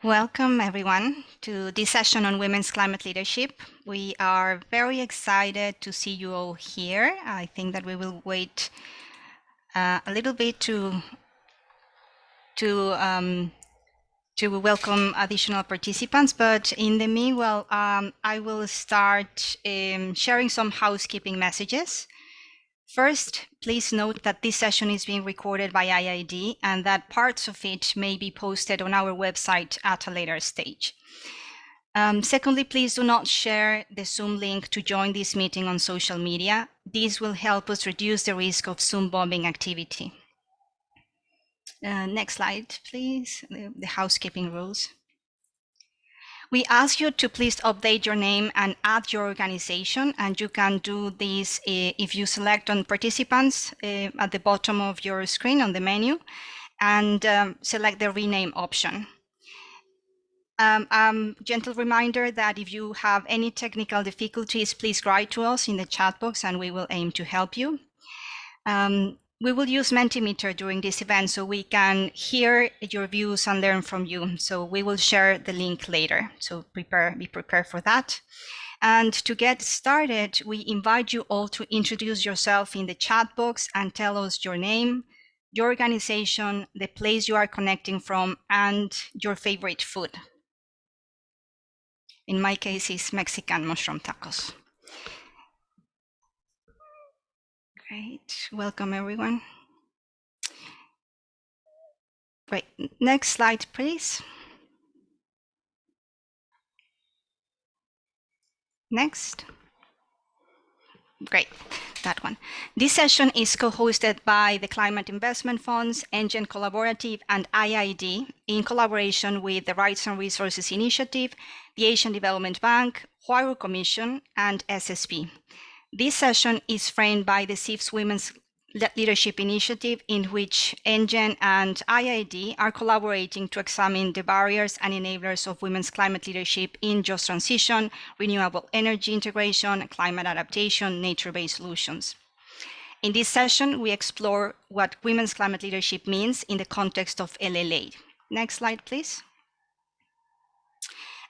Welcome, everyone, to this session on women's climate leadership. We are very excited to see you all here. I think that we will wait uh, a little bit to to um, to welcome additional participants, but in the meanwhile, um, I will start um, sharing some housekeeping messages. First, please note that this session is being recorded by IIED and that parts of it may be posted on our website at a later stage. Um, secondly, please do not share the Zoom link to join this meeting on social media. This will help us reduce the risk of Zoom bombing activity. Uh, next slide, please, the, the housekeeping rules. We ask you to please update your name and add your organization, and you can do this uh, if you select on participants uh, at the bottom of your screen on the menu and um, select the rename option. Um, um, gentle reminder that if you have any technical difficulties, please write to us in the chat box and we will aim to help you. Um, we will use Mentimeter during this event so we can hear your views and learn from you. So we will share the link later. So prepare, be prepared for that. And to get started, we invite you all to introduce yourself in the chat box and tell us your name, your organization, the place you are connecting from, and your favorite food. In my case, it's Mexican mushroom tacos. Great, welcome everyone. Great, next slide, please. Next. Great, that one. This session is co-hosted by the Climate Investment Funds, Engen Collaborative, and IIED in collaboration with the Rights and Resources Initiative, the Asian Development Bank, Huairou Commission, and SSP. This session is framed by the CIF's Women's Leadership Initiative, in which Engen and IIED are collaborating to examine the barriers and enablers of women's climate leadership in just transition, renewable energy integration, climate adaptation, nature-based solutions. In this session, we explore what women's climate leadership means in the context of LLA. Next slide, please.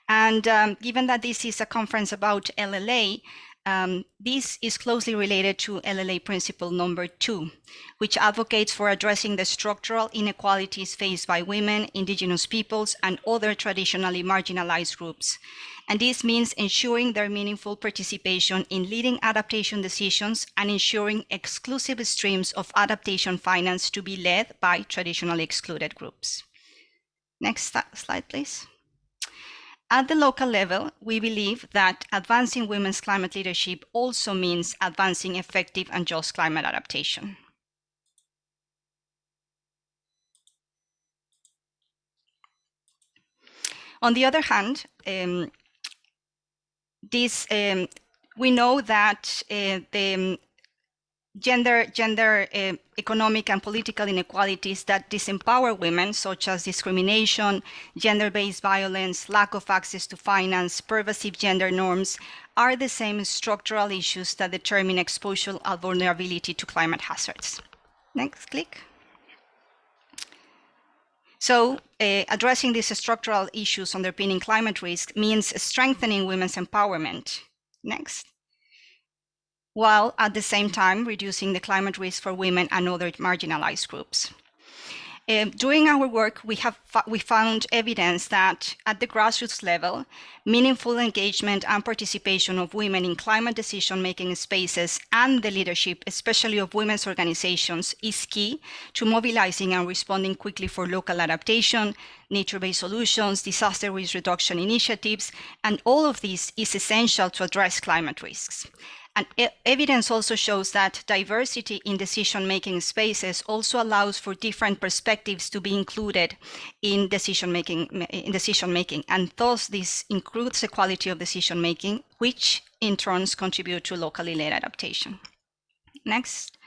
And um, given that this is a conference about LLA, um, this is closely related to LLA principle number two, which advocates for addressing the structural inequalities faced by women, indigenous peoples, and other traditionally marginalized groups. And this means ensuring their meaningful participation in leading adaptation decisions and ensuring exclusive streams of adaptation finance to be led by traditionally excluded groups. Next slide, please. At the local level, we believe that advancing women's climate leadership also means advancing effective and just climate adaptation. On the other hand, um, this, um, we know that uh, the gender, gender uh, economic and political inequalities that disempower women, such as discrimination, gender-based violence, lack of access to finance, pervasive gender norms, are the same structural issues that determine exposure and vulnerability to climate hazards. Next, click. So uh, addressing these structural issues underpinning climate risk means strengthening women's empowerment. Next while at the same time reducing the climate risk for women and other marginalized groups. Uh, during our work, we have we found evidence that at the grassroots level, meaningful engagement and participation of women in climate decision-making spaces and the leadership, especially of women's organizations, is key to mobilizing and responding quickly for local adaptation, nature-based solutions, disaster risk reduction initiatives, and all of this is essential to address climate risks. And evidence also shows that diversity in decision-making spaces also allows for different perspectives to be included in decision-making, in decision-making. And thus this includes the quality of decision-making, which in turns contribute to locally led adaptation. Next.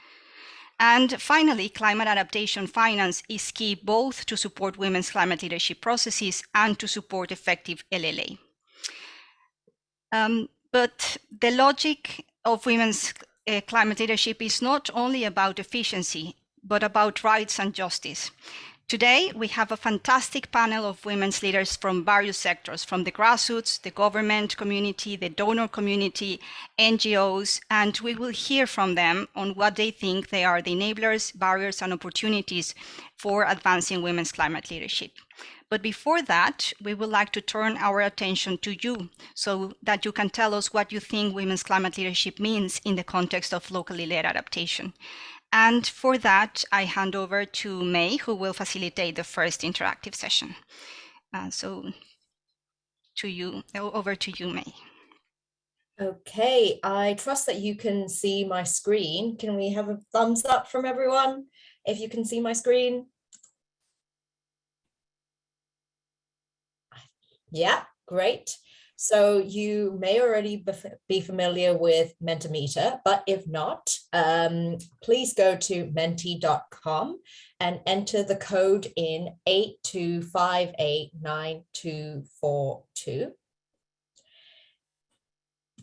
And finally, climate adaptation finance is key both to support women's climate leadership processes and to support effective LLA. Um, but the logic of women's uh, climate leadership is not only about efficiency, but about rights and justice. Today, we have a fantastic panel of women's leaders from various sectors, from the grassroots, the government community, the donor community, NGOs, and we will hear from them on what they think they are the enablers, barriers, and opportunities for advancing women's climate leadership. But before that, we would like to turn our attention to you so that you can tell us what you think women's climate leadership means in the context of locally led adaptation. And for that, I hand over to May, who will facilitate the first interactive session. Uh, so to you, over to you, May. Okay, I trust that you can see my screen. Can we have a thumbs up from everyone if you can see my screen? Yeah, great. So you may already be familiar with Mentimeter, but if not, um, please go to menti.com and enter the code in 82589242.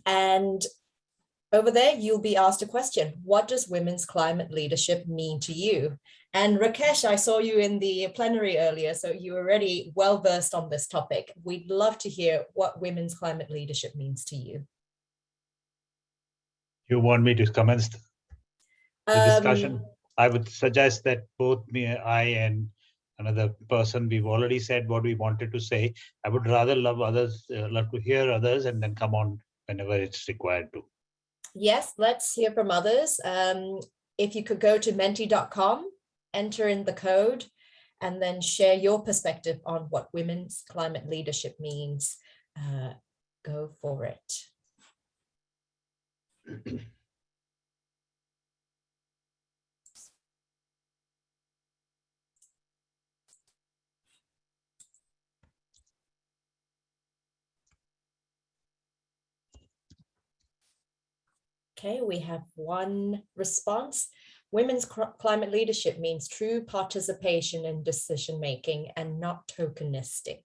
And over there, you'll be asked a question. What does women's climate leadership mean to you? And Rakesh, I saw you in the plenary earlier, so you're already well versed on this topic. We'd love to hear what women's climate leadership means to you. You want me to commence the discussion? Um, I would suggest that both me, I and another person, we've already said what we wanted to say. I would rather love others, uh, love to hear others and then come on whenever it's required to. Yes, let's hear from others. Um, if you could go to menti.com enter in the code, and then share your perspective on what women's climate leadership means. Uh, go for it. Okay, we have one response. Women's climate leadership means true participation in decision making and not tokenistic.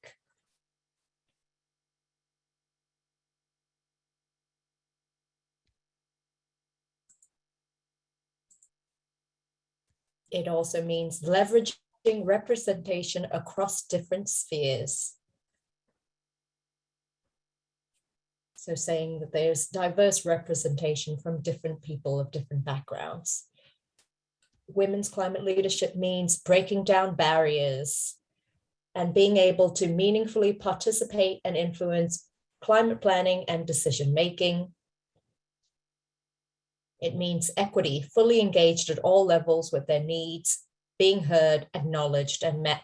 It also means leveraging representation across different spheres. So saying that there's diverse representation from different people of different backgrounds women's climate leadership means breaking down barriers and being able to meaningfully participate and influence climate planning and decision making. It means equity, fully engaged at all levels with their needs, being heard, acknowledged and met.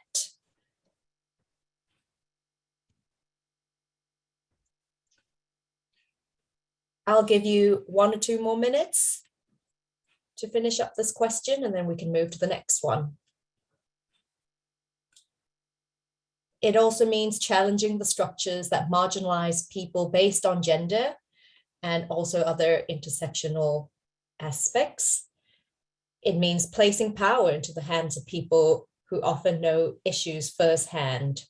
I'll give you one or two more minutes to finish up this question and then we can move to the next one. It also means challenging the structures that marginalize people based on gender and also other intersectional aspects. It means placing power into the hands of people who often know issues firsthand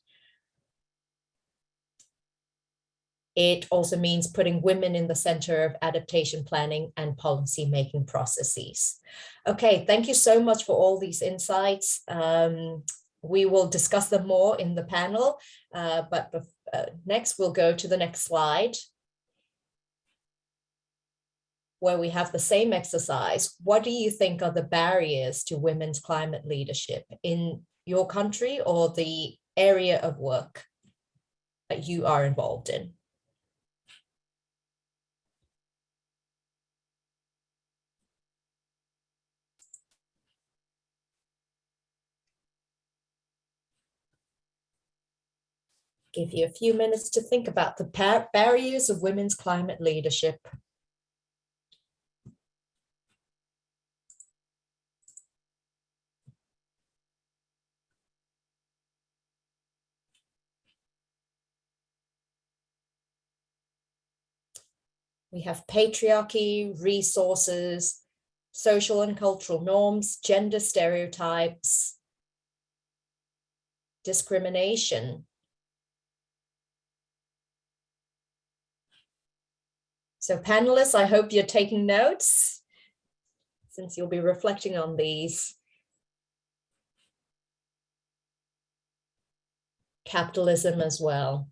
It also means putting women in the center of adaptation planning and policy making processes. Okay, thank you so much for all these insights. Um, we will discuss them more in the panel, uh, but uh, next we'll go to the next slide where we have the same exercise. What do you think are the barriers to women's climate leadership in your country or the area of work that you are involved in? Give you a few minutes to think about the barriers of women's climate leadership. We have patriarchy, resources, social and cultural norms, gender stereotypes, discrimination, So panelists, I hope you're taking notes since you'll be reflecting on these. capitalism as well.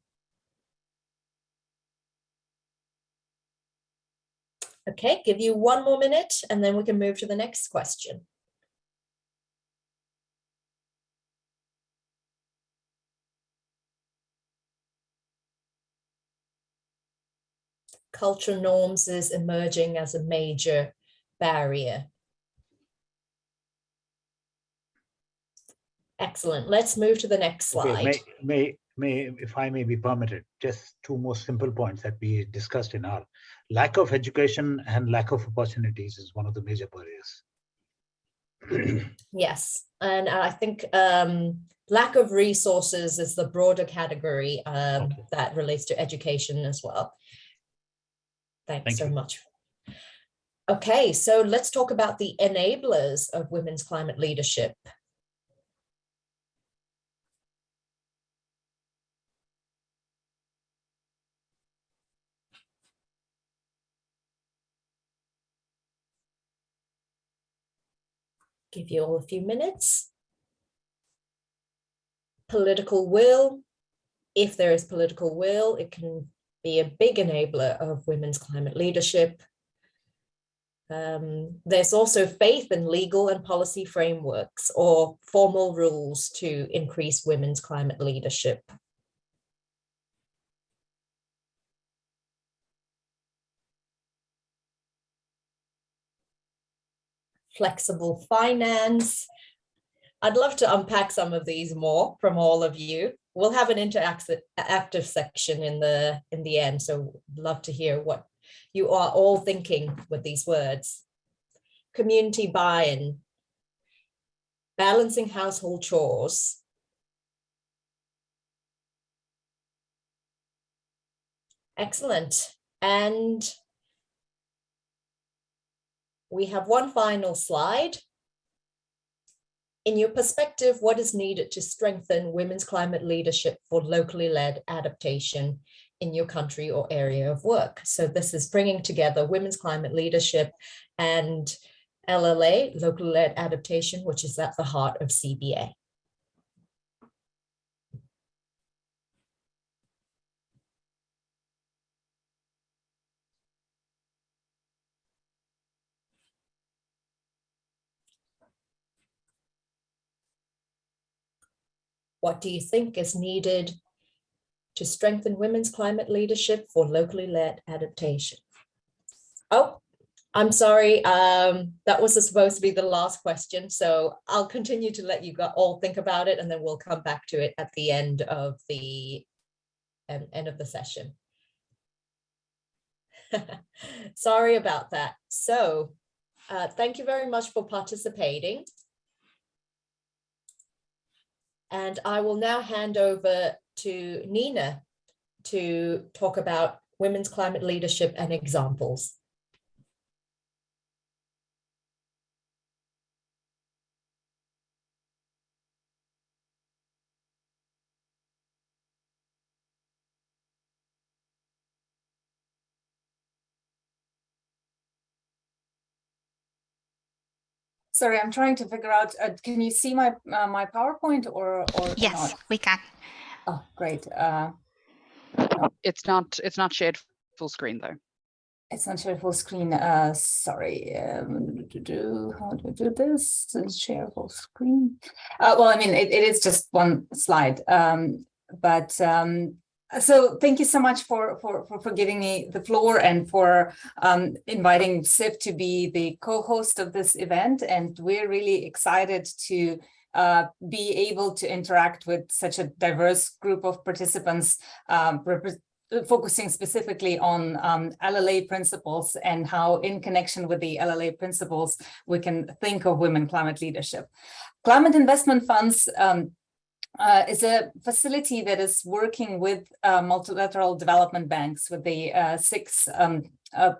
Okay, give you one more minute and then we can move to the next question. Cultural norms is emerging as a major barrier. Excellent. Let's move to the next Okay, slide. may, may, may, if I may be permitted, just two more simple points that we discussed in our lack of education and lack of opportunities is one of the major barriers. Yes, and I think um, lack of resources is the broader category um, Okay. that relates to education as well. Thanks Thank so you. much. Okay, so let's talk about the enablers of women's climate leadership. Give you all a few minutes. Political will. If there is political will, it can be a big enabler of women's climate leadership. Um, there's also faith in legal and policy frameworks or formal rules to increase women's climate leadership. Flexible finance. I'd love to unpack some of these more from all of you. We'll have an interactive section in the in the end, so love to hear what you are all thinking with these words. Community buy-in, balancing household chores. Excellent. And we have one final slide. In your perspective, what is needed to strengthen women's climate leadership for locally led adaptation in your country or area of work? So this is bringing together women's climate leadership and LLA, local led adaptation, which is at the heart of CBA. What do you think is needed to strengthen women's climate leadership for locally led adaptation? Oh, I'm sorry, um, that was supposed to be the last question, so I'll continue to let you all think about it and then we'll come back to it at the end of the um, end of the session. Sorry about that. So uh, thank you very much for participating. And I will now hand over to Nina to talk about women's climate leadership and examples. Sorry, I'm trying to figure out, uh, can you see my, uh, my PowerPoint or, or Yes, not? we can. Oh, great. Uh, It's not, it's not shared full screen though. it's not shared full screen. Uh, sorry. Um, do, do, how do I do this? Is Share full screen. Uh, well, I mean, it, it is just one slide. Um, but um, so thank you so much for, for, for, for giving me the floor and for um, inviting CIF to be the co-host of this event. And we're really excited to uh, be able to interact with such a diverse group of participants, um, focusing specifically on um, LLA principles and how in connection with the LLA principles, we can think of women climate leadership. Climate investment funds um, uh, is a facility that is working with uh, multilateral development banks with the uh, six um, uh,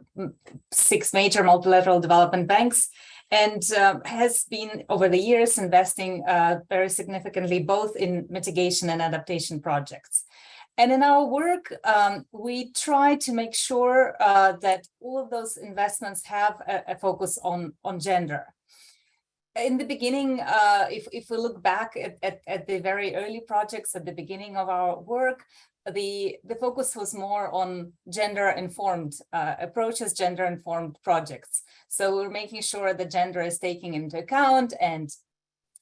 six major multilateral development banks and uh, has been over the years investing uh, very significantly both in mitigation and adaptation projects. And in our work, um, we try to make sure uh, that all of those investments have a, a focus on, on gender. In the beginning, uh, if, if we look back at, at, at, the very early projects at the beginning of our work, the, the focus was more on gender-informed uh, approaches, gender-informed projects. So we're making sure that gender is taken into account and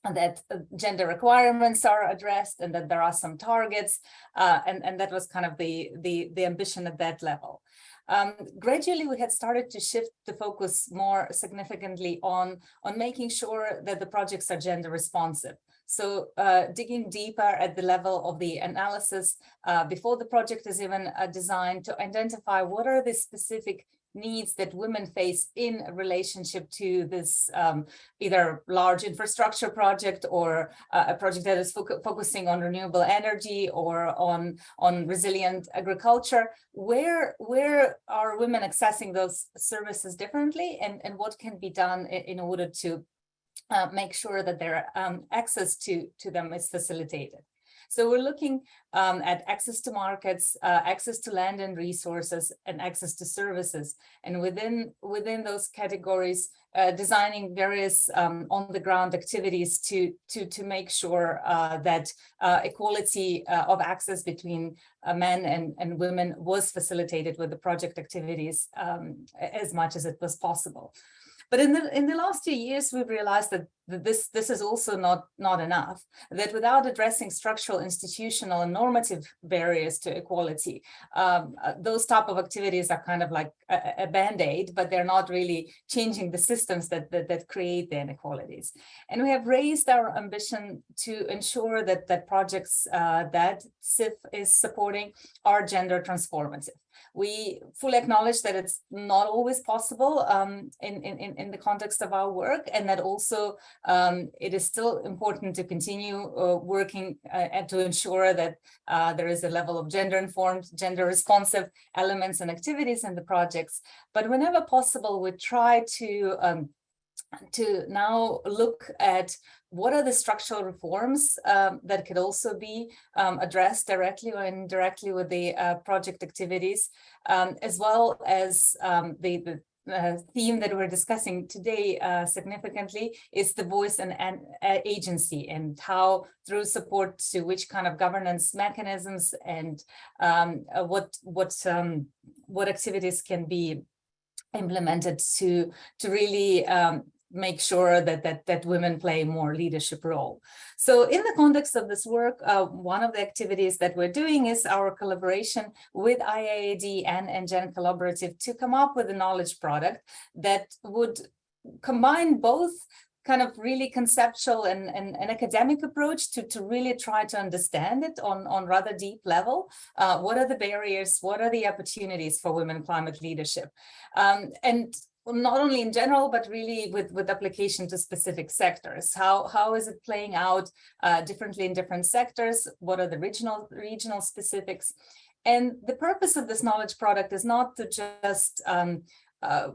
that uh, gender requirements are addressed and that there are some targets uh, and, and that was kind of the, the, the ambition at that level. Um, gradually, we had started to shift the focus more significantly on, on making sure that the projects are gender responsive. So uh, digging deeper at the level of the analysis uh, before the project is even uh, designed to identify what are the specific needs that women face in relationship to this um, either large infrastructure project or uh, a project that is fo focusing on renewable energy or on on resilient agriculture. Where where are women accessing those services differently and and what can be done in, in order to uh, make sure that their um, access to to them is facilitated so we're looking um, at access to markets, uh, access to land and resources, and access to services. And within, within those categories, uh, designing various um, on-the-ground activities to, to, to make sure uh, that uh, equality uh, of access between uh, men and, and women was facilitated with the project activities um, as much as it was possible. But in the in the last few years, we've realized that, that this this is also not not enough. That without addressing structural, institutional, and normative barriers to equality, um, uh, those type of activities are kind of like a, a band-aid, but they're not really changing the systems that, that that create the inequalities. And we have raised our ambition to ensure that that projects uh, that CIF is supporting are gender transformative. We fully acknowledge that it's not always possible um, in, in, in the context of our work and that also um, it is still important to continue uh, working uh, and to ensure that uh, there is a level of gender informed, gender responsive elements and activities in the projects. But whenever possible, we try to um, to now look at what are the structural reforms um, that could also be um, addressed directly or indirectly with the uh, project activities, um, as well as um, the, the uh, theme that we're discussing today uh, significantly is the voice and, and uh, agency and how through support to which kind of governance mechanisms and um, uh, what what um, what activities can be implemented to to really um, make sure that that that women play more leadership role. So in the context of this work, uh, one of the activities that we're doing is our collaboration with IIED and ENGEN Collaborative to come up with a knowledge product that would combine both kind of really conceptual and, and an academic approach to, to really try to understand it on, on rather deep level. Uh, what are the barriers? What are the opportunities for women climate leadership? Um, and not only in general, but really with, with application to specific sectors. How, how is it playing out uh, differently in different sectors? What are the regional, regional specifics? And the purpose of this knowledge product is not to just um, uh,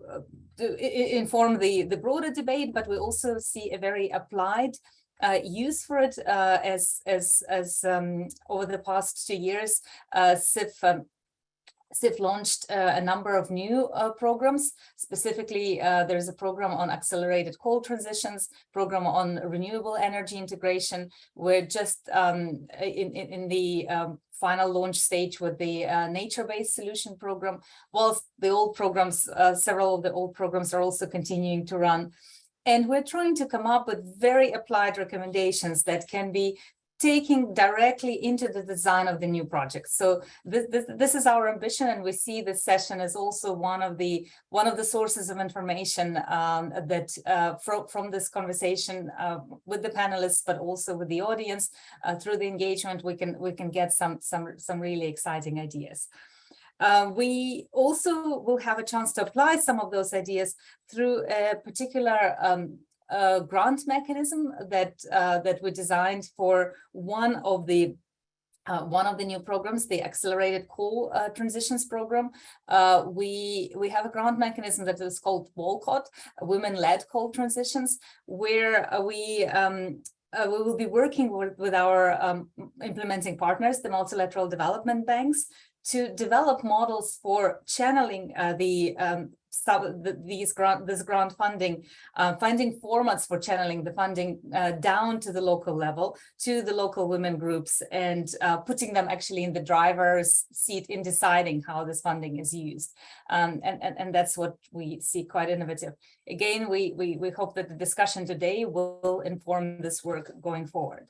to inform the, the broader debate, but we also see a very applied uh, use for it uh, as as as um, over the past two years, uh, um, CIF launched uh, a number of new uh, programs. Specifically, uh, there's a program on accelerated coal transitions, program on renewable energy integration. We're just um, in, in, in, the um, final launch stage with the uh, nature-based solution program, whilst the old programs, uh, several of the old programs are also continuing to run. And we're trying to come up with very applied recommendations that can be taking directly into the design of the new project. So this, this, this, is our ambition, and we see this session as also one of the one of the sources of information um, that uh, from from this conversation uh, with the panelists, but also with the audience uh, through the engagement, we can we can get some some some really exciting ideas. Uh, we also will have a chance to apply some of those ideas through a particular um, uh, grant mechanism that uh, that we designed for one of the uh, one of the new programs, the Accelerated Coal uh, Transitions Program. Uh, we we have a grant mechanism that is called WOLCOT, Women-Led Coal Transitions, where uh, we um, uh, we will be working with, with our um, implementing partners, the multilateral development banks, to develop models for channeling uh, the um, some the, these grant this grant funding, uh, finding formats for channeling the funding uh, down to the local level, to the local women groups, and uh, putting them actually in the driver's seat in deciding how this funding is used. Um, and, and, and that's what we see quite innovative. Again, we, we, we hope that the discussion today will inform this work going forward.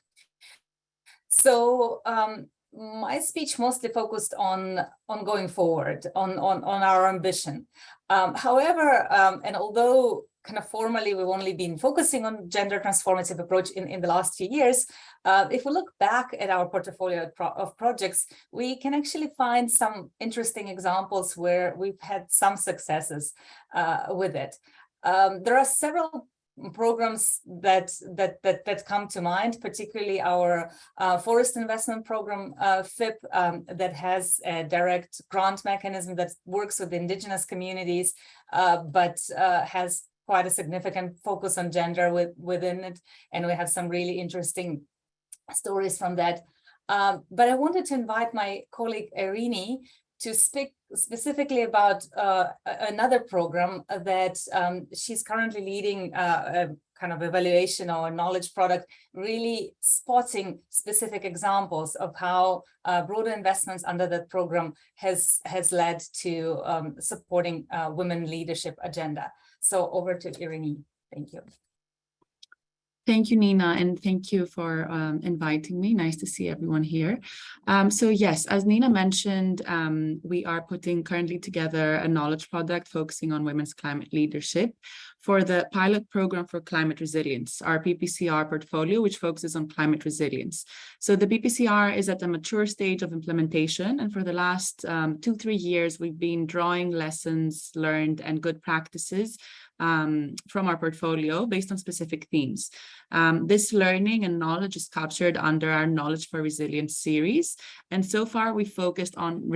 So um, my speech mostly focused on on going forward on on on our ambition. Um, however um, and although kind of formally we've only been focusing on gender transformative approach in in the last few years uh, if we look back at our portfolio of, pro of projects we can actually find some interesting examples where we've had some successes uh, with it. Um, there are several programs that that that that come to mind, particularly our uh, forest investment program uh, FIP um, that has a direct grant mechanism that works with indigenous communities, uh, but uh, has quite a significant focus on gender with, within it, and we have some really interesting stories from that. Um, but I wanted to invite my colleague Irini to speak specifically about uh, another program that um, she's currently leading uh, a kind of evaluation or knowledge product, really spotting specific examples of how uh, broader investments under that program has, has led to um, supporting uh, women leadership agenda. So over to Irini. Thank you. Thank you, Nina, and thank you for um, inviting me. Nice to see everyone here. Um, so yes, as Nina mentioned, um, we are putting currently together a knowledge product focusing on women's climate leadership for the pilot program for climate resilience, our PPCR portfolio, which focuses on climate resilience. So the PPCR is at a mature stage of implementation, and for the last um, two, three years, we've been drawing lessons learned and good practices um, from our portfolio based on specific themes. Um, this learning and knowledge is captured under our Knowledge for Resilience series. And so far, we focused on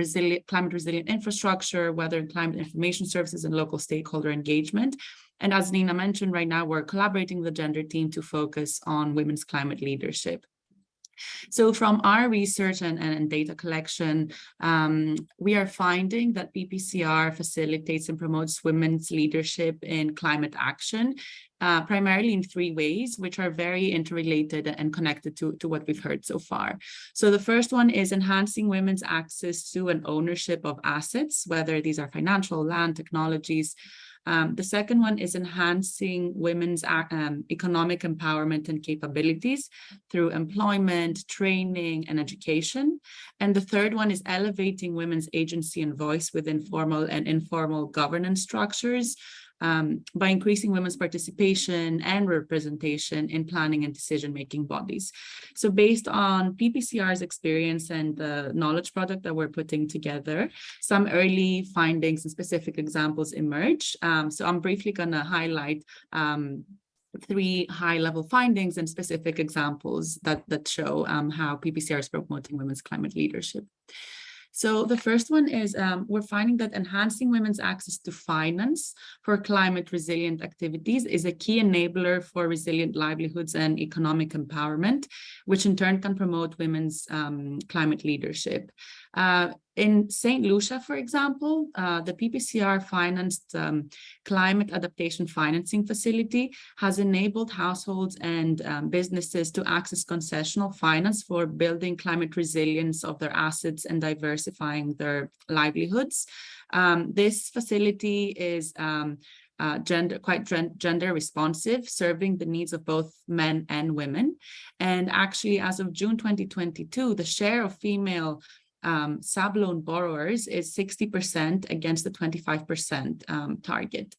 climate resilient infrastructure, weather and climate information services, and local stakeholder engagement. And as Nina mentioned, right now, we're collaborating with the gender team to focus on women's climate leadership. So from our research and, and data collection, um, we are finding that PPCR facilitates and promotes women's leadership in climate action, uh, primarily in three ways, which are very interrelated and connected to, to what we've heard so far. So the first one is enhancing women's access to and ownership of assets, whether these are financial, land, technologies, um, the second one is enhancing women's um, economic empowerment and capabilities through employment, training, and education. And the third one is elevating women's agency and voice within formal and informal governance structures um, by increasing women's participation and representation in planning and decision-making bodies. So based on PPCR's experience and the knowledge product that we're putting together, some early findings and specific examples emerge. Um, so I'm briefly going to highlight um, three high-level findings and specific examples that, that show um, how PPCR is promoting women's climate leadership. So the first one is um, we're finding that enhancing women's access to finance for climate resilient activities is a key enabler for resilient livelihoods and economic empowerment, which in turn can promote women's um, climate leadership. Uh, in St. Lucia, for example, uh, the PPCR financed um, climate adaptation financing facility has enabled households and um, businesses to access concessional finance for building climate resilience of their assets and diversifying their livelihoods. Um, this facility is um, uh, gender quite gender responsive, serving the needs of both men and women. And actually, as of June 2022, the share of female um, sub-loan borrowers is 60% against the 25% um, target.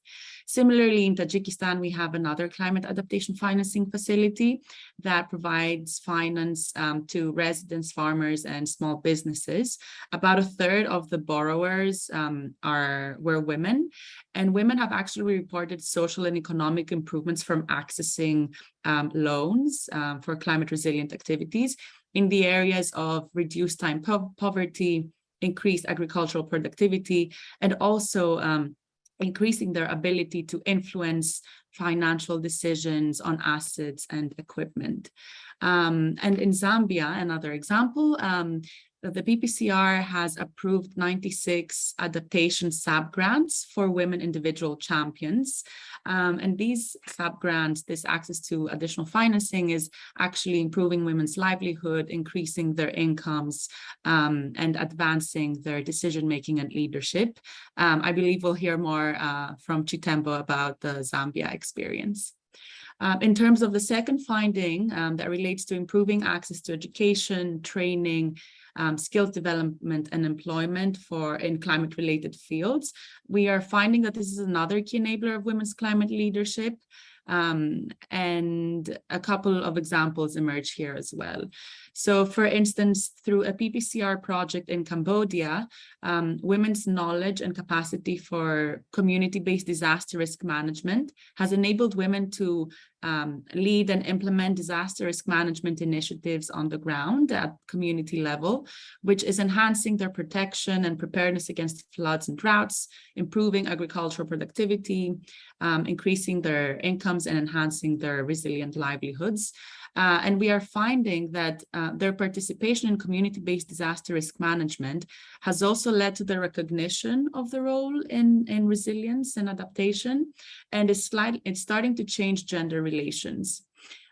Similarly, in Tajikistan, we have another climate adaptation financing facility that provides finance um, to residents, farmers, and small businesses. About a third of the borrowers um, are were women, and women have actually reported social and economic improvements from accessing um, loans um, for climate resilient activities in the areas of reduced time po poverty, increased agricultural productivity, and also um, increasing their ability to influence financial decisions on assets and equipment. Um, and in Zambia, another example, um, the PPCR has approved 96 adaptation sub-grants for women individual champions. Um, and these sub-grants, this access to additional financing is actually improving women's livelihood, increasing their incomes, um, and advancing their decision-making and leadership. Um, I believe we'll hear more uh, from Chitembo about the Zambia experience. Um, in terms of the second finding um, that relates to improving access to education, training, um, skills development and employment for in climate related fields, we are finding that this is another key enabler of women's climate leadership. Um, and a couple of examples emerge here as well. So for instance, through a PPCR project in Cambodia, um, women's knowledge and capacity for community-based disaster risk management has enabled women to um, lead and implement disaster risk management initiatives on the ground at community level, which is enhancing their protection and preparedness against floods and droughts, improving agricultural productivity, um, increasing their incomes and enhancing their resilient livelihoods. Uh, and we are finding that uh, their participation in community-based disaster risk management has also led to the recognition of the role in, in resilience and adaptation, and it's, slight, it's starting to change gender relations.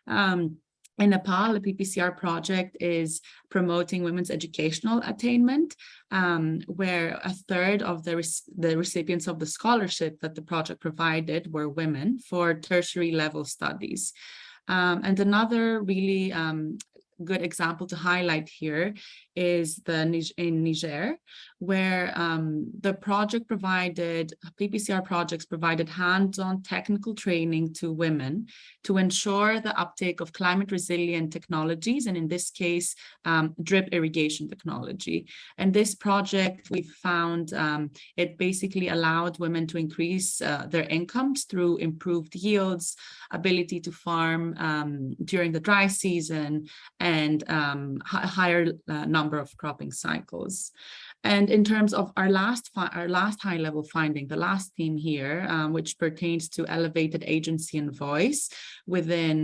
Um, in Nepal, the PPCR project is promoting women's educational attainment, um, where a third of the, the recipients of the scholarship that the project provided were women for tertiary level studies. Um, and another really um, good example to highlight here is the in Niger, where um, the project provided, PPCR projects provided hands-on technical training to women to ensure the uptake of climate resilient technologies, and in this case, um, drip irrigation technology. And this project, we found um, it basically allowed women to increase uh, their incomes through improved yields, ability to farm um, during the dry season, and um, higher uh, number of cropping cycles. And in terms of our last our last high level finding, the last theme here, um, which pertains to elevated agency and voice within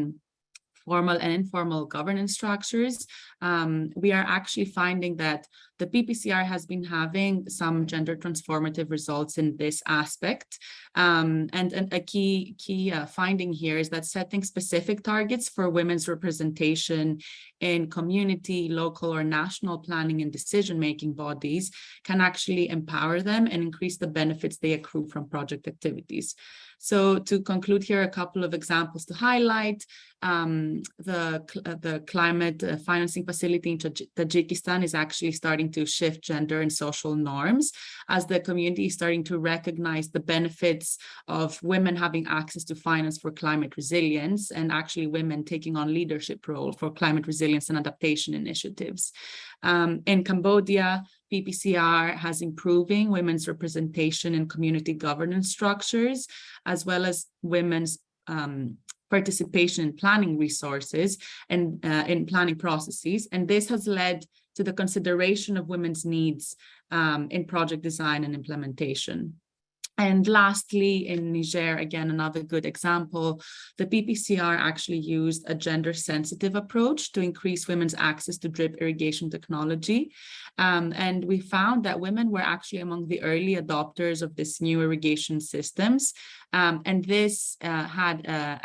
formal and informal governance structures, um, we are actually finding that the PPCR has been having some gender transformative results in this aspect. Um, and, and, a key, key uh, finding here is that setting specific targets for women's representation in community, local or national planning and decision-making bodies can actually empower them and increase the benefits they accrue from project activities. So to conclude here, a couple of examples to highlight. Um, the, uh, the climate uh, financing facility in Tajikistan is actually starting to shift gender and social norms as the community is starting to recognize the benefits of women having access to finance for climate resilience and actually women taking on leadership role for climate resilience and adaptation initiatives. Um, in Cambodia, PPCR has improving women's representation in community governance structures, as well as women's um, participation in planning resources and uh, in planning processes. And this has led to the consideration of women's needs um, in project design and implementation. And lastly, in Niger, again, another good example, the PPCR actually used a gender sensitive approach to increase women's access to drip irrigation technology. Um, and we found that women were actually among the early adopters of this new irrigation systems. Um, and this uh, had, uh,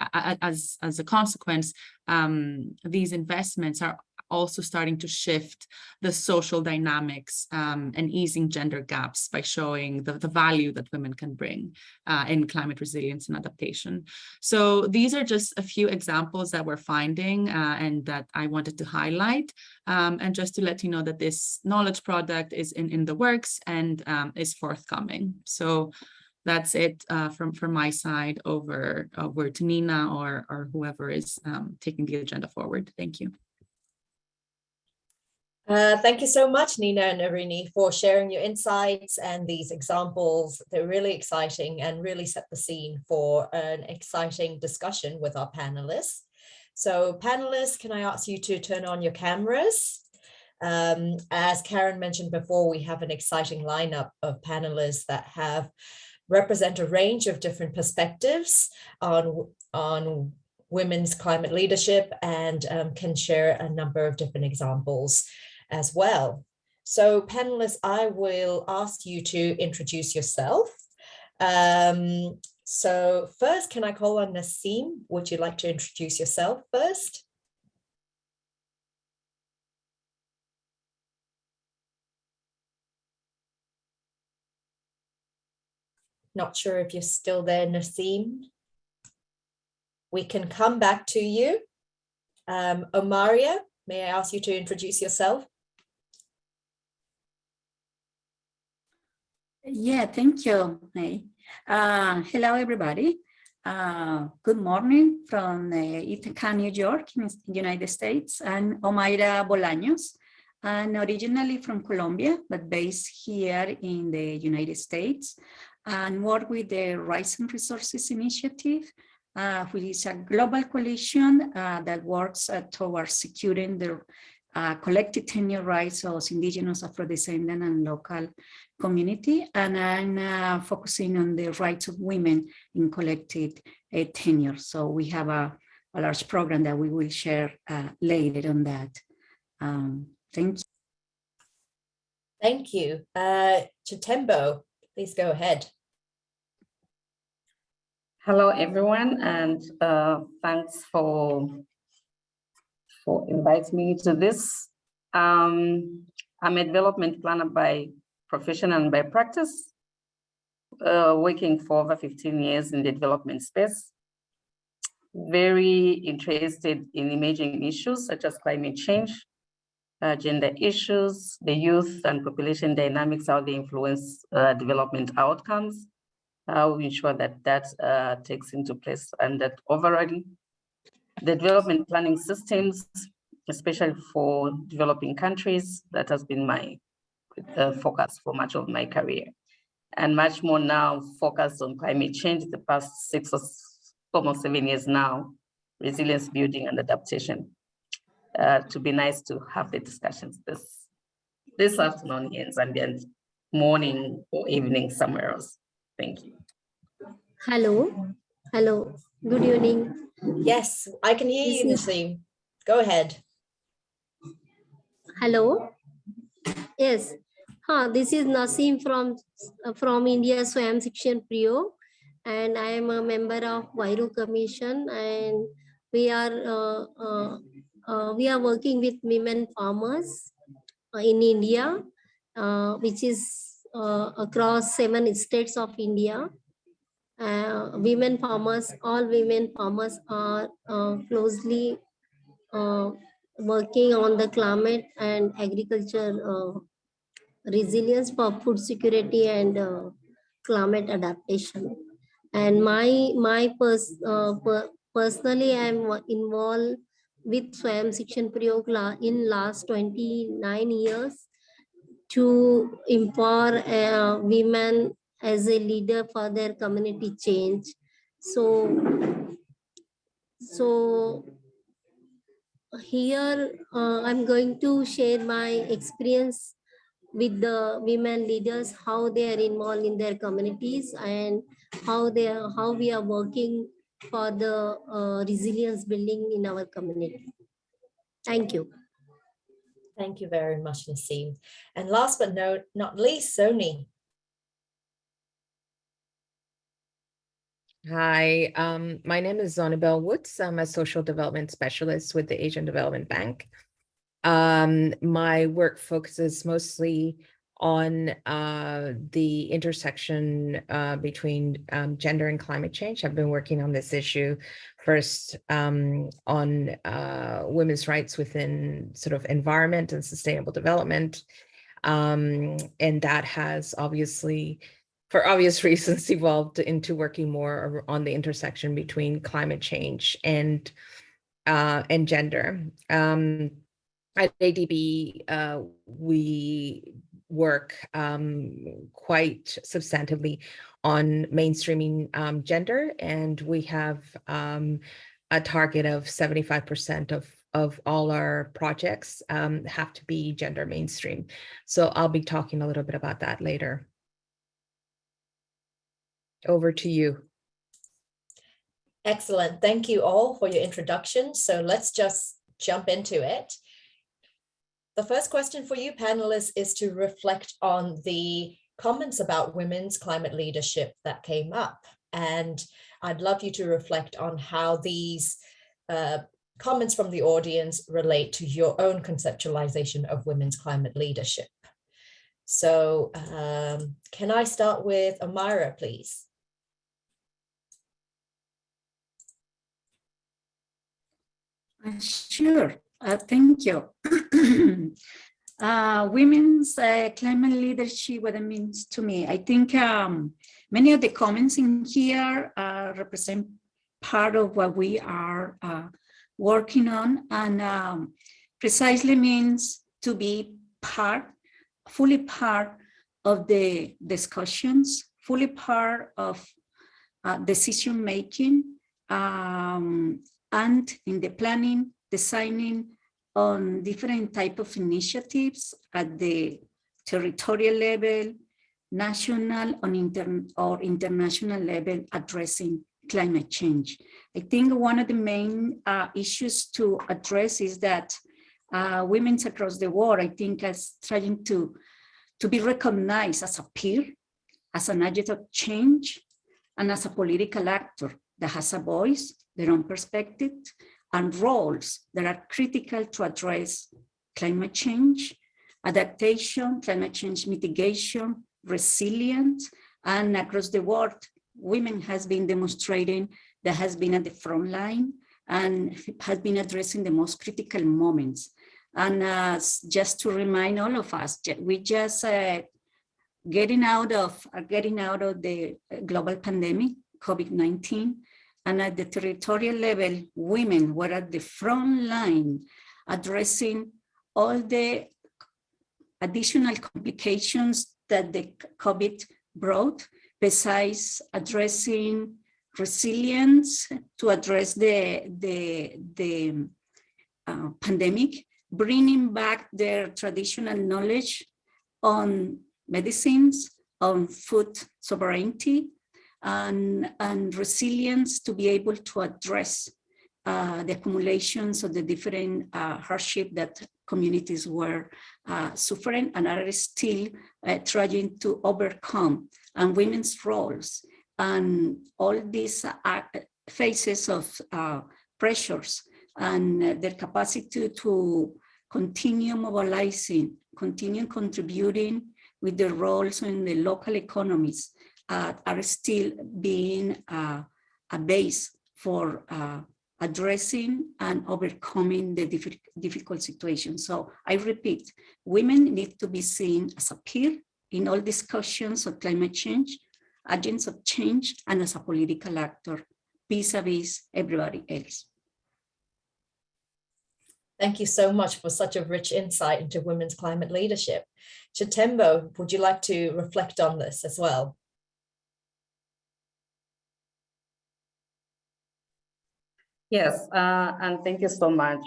as, as a consequence, um, these investments are also starting to shift the social dynamics um, and easing gender gaps by showing the, the value that women can bring uh, in climate resilience and adaptation. So these are just a few examples that we're finding uh, and that I wanted to highlight. Um, and just to let you know that this knowledge product is in, in the works and um, is forthcoming. So that's it uh, from, from my side over, over to Nina or, or whoever is um, taking the agenda forward. Thank you. Uh, thank you so much, Nina and Irini, for sharing your insights and these examples. They're really exciting and really set the scene for an exciting discussion with our panelists. So panelists, can I ask you to turn on your cameras? Um, as Karen mentioned before, we have an exciting lineup of panelists that have represent a range of different perspectives on, on women's climate leadership and um, can share a number of different examples as well. So panelists, I will ask you to introduce yourself. Um, so first, can I call on Nassim? Would you like to introduce yourself first? Not sure if you're still there, Nassim. We can come back to you. Um, Omaria, may I ask you to introduce yourself? Yeah, thank you. Uh, hello, everybody. Uh, good morning from uh, Ithaca, New York, in the United States. I'm Omaira Bolaños. I'm originally from Colombia, but based here in the United States and work with the Rights and Resources Initiative, uh, which is a global coalition uh, that works uh, towards securing the uh, collective tenure rights of indigenous, Afro-descendant and local community. And I'm uh, focusing on the rights of women in collective uh, tenure. So we have a, a, large program that we will share uh, later on that. Um, thank you. Thank you. Uh, Chitembo, please go ahead. Hello, everyone, and uh, thanks for for inviting me to this. Um, I'm a development planner by profession and by practice, uh, working for over 15 years in the development space. Very interested in emerging issues such as climate change, uh, gender issues, the youth and population dynamics, how they influence uh, development outcomes, how we ensure that that uh, takes into place and that overall the development planning systems, especially for developing countries, that has been my uh, focus for much of my career. And much more now focused on climate change the past six or almost seven years now, resilience building and adaptation. Uh, to be nice to have the discussions this this afternoon in Zambia and morning or evening somewhere else. Thank you. Hello. Hello. Good evening. Yes, I can hear you, Nassim. Go ahead. Hello. Yes. Huh, this is Nasim from from India Swayam Shikshan Prayog, and I am a member of Huairou Commission, and we are uh, uh, uh, we are working with women farmers uh, in India, uh, which is uh, across seven states of India. Uh, women farmers, all women farmers are uh, closely uh, working on the climate and agriculture uh, resilience for food security and uh, climate adaptation. And my my pers per personally, I'm involved with Swayam Shikshan Prayog in last 29 years to empower uh, women as a leader for their community change. So, so here uh, I'm going to share my experience with the women leaders, how they are involved in their communities and how they are, how we are working for the uh, resilience building in our community. Thank you. Thank you very much, Nassim. And last but no, not least, Sony. Hi, um, my name is Zonibel Woods. I'm a social development specialist with the Asian Development Bank. Um, my work focuses mostly on uh, the intersection uh, between um, gender and climate change. I've been working on this issue first um, on uh, women's rights within sort of environment and sustainable development. Um, and that has obviously for obvious reasons, evolved into working more on the intersection between climate change and uh, and gender. Um, at ADB, uh, we work um, quite substantively on mainstreaming um, gender, and we have um, a target of 75% of of all our projects um, have to be gender mainstream. So I'll be talking a little bit about that later over to you. Excellent. Thank you all for your introduction. So let's just jump into it. the first question for you panelists is to reflect on the comments about women's climate leadership that came up. And I'd love you to reflect on how these uh, comments from the audience relate to your own conceptualization of women's climate leadership. So um, can I start with Amira, please? Sure, uh, thank you. uh, women's uh, climate leadership, what it means to me. I think um, many of the comments in here uh, represent part of what we are uh, working on and um, precisely means to be part, fully part of the discussions, fully part of uh, decision making, um, and in the planning, designing on different type of initiatives at the territorial level, national on inter or international level addressing climate change. I think one of the main uh, issues to address is that uh, women across the world, I think, is trying to, to be recognized as a peer, as an agent of change, and as a political actor that has a voice, their own perspective, and roles that are critical to address climate change, adaptation, climate change mitigation, resilience, and across the world, women has been demonstrating that has been at the front line and has been addressing the most critical moments. And uh, just to remind all of us, we just uh, getting out of uh, getting out of the global pandemic, COVID-19, and at the territorial level, women were at the front line addressing all the additional complications that the COVID brought, besides addressing resilience to address the, the, the uh, pandemic, bringing back their traditional knowledge on medicines, on food sovereignty, and, and resilience to be able to address uh, the accumulations of the different uh, hardship that communities were uh, suffering and are still uh, trying to overcome and women's roles and all these uh, phases of uh, pressures and their capacity to continue mobilizing, continue contributing with their roles in the local economies uh, are still being uh, a base for uh, addressing and overcoming the diff difficult situation. So I repeat, women need to be seen as a peer in all discussions of climate change, agents of change, and as a political actor vis-a-vis -vis everybody else. Thank you so much for such a rich insight into women's climate leadership. Chitembo, would you like to reflect on this as well? Yes, uh, and thank you so much.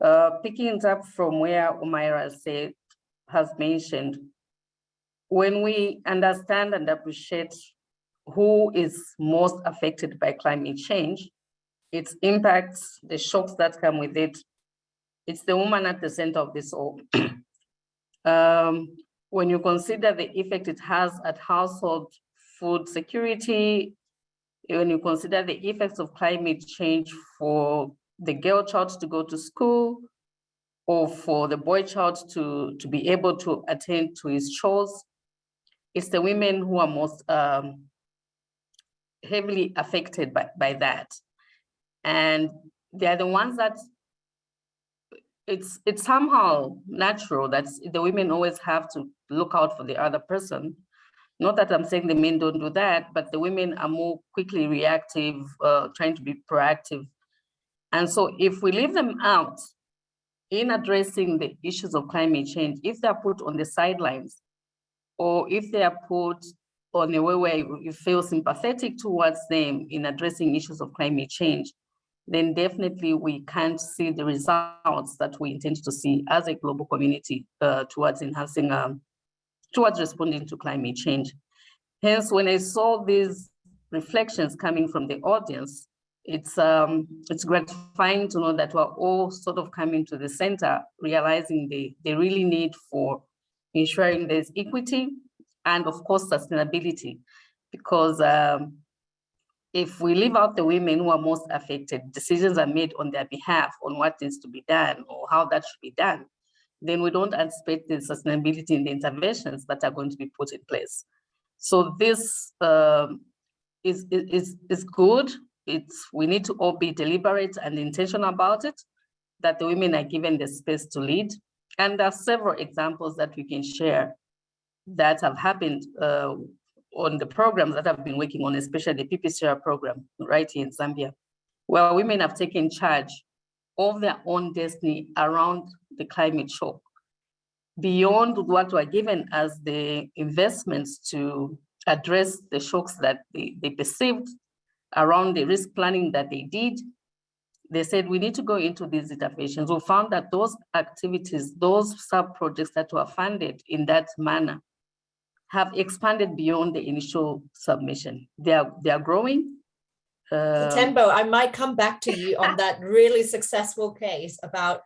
Uh, picking it up from where Umaira said, has mentioned, when we understand and appreciate who is most affected by climate change, its impacts, the shocks that come with it, it's the woman at the center of this all. um, when you consider the effect it has at household food security, when you consider the effects of climate change for the girl child to go to school or for the boy child to, to be able to attend to his chores, it's the women who are most um, heavily affected by, by that. And they're the ones that it's it's somehow natural that the women always have to look out for the other person not that I'm saying the men don't do that, but the women are more quickly reactive, uh, trying to be proactive. And so if we leave them out in addressing the issues of climate change, if they're put on the sidelines, or if they are put on a way where you feel sympathetic towards them in addressing issues of climate change, then definitely we can't see the results that we intend to see as a global community uh, towards enhancing um, towards responding to climate change. Hence, when I saw these reflections coming from the audience, it's um, it's gratifying to know that we're all sort of coming to the center, realizing the, the really need for ensuring there's equity and of course sustainability, because um, if we leave out the women who are most affected, decisions are made on their behalf on what needs to be done or how that should be done, then we don't anticipate the sustainability in the interventions that are going to be put in place. So this um, is, is, is good. It's, we need to all be deliberate and intentional about it, that the women are given the space to lead. And there are several examples that we can share that have happened uh, on the programs that I've been working on, especially the PPCR program right here in Zambia, where women have taken charge of their own destiny around the climate shock. Beyond what were given as the investments to address the shocks that they, they perceived around the risk planning that they did, they said we need to go into these interventions. We found that those activities, those sub-projects that were funded in that manner have expanded beyond the initial submission. They are, they are growing. Uh, Tembo, I might come back to you on that really successful case about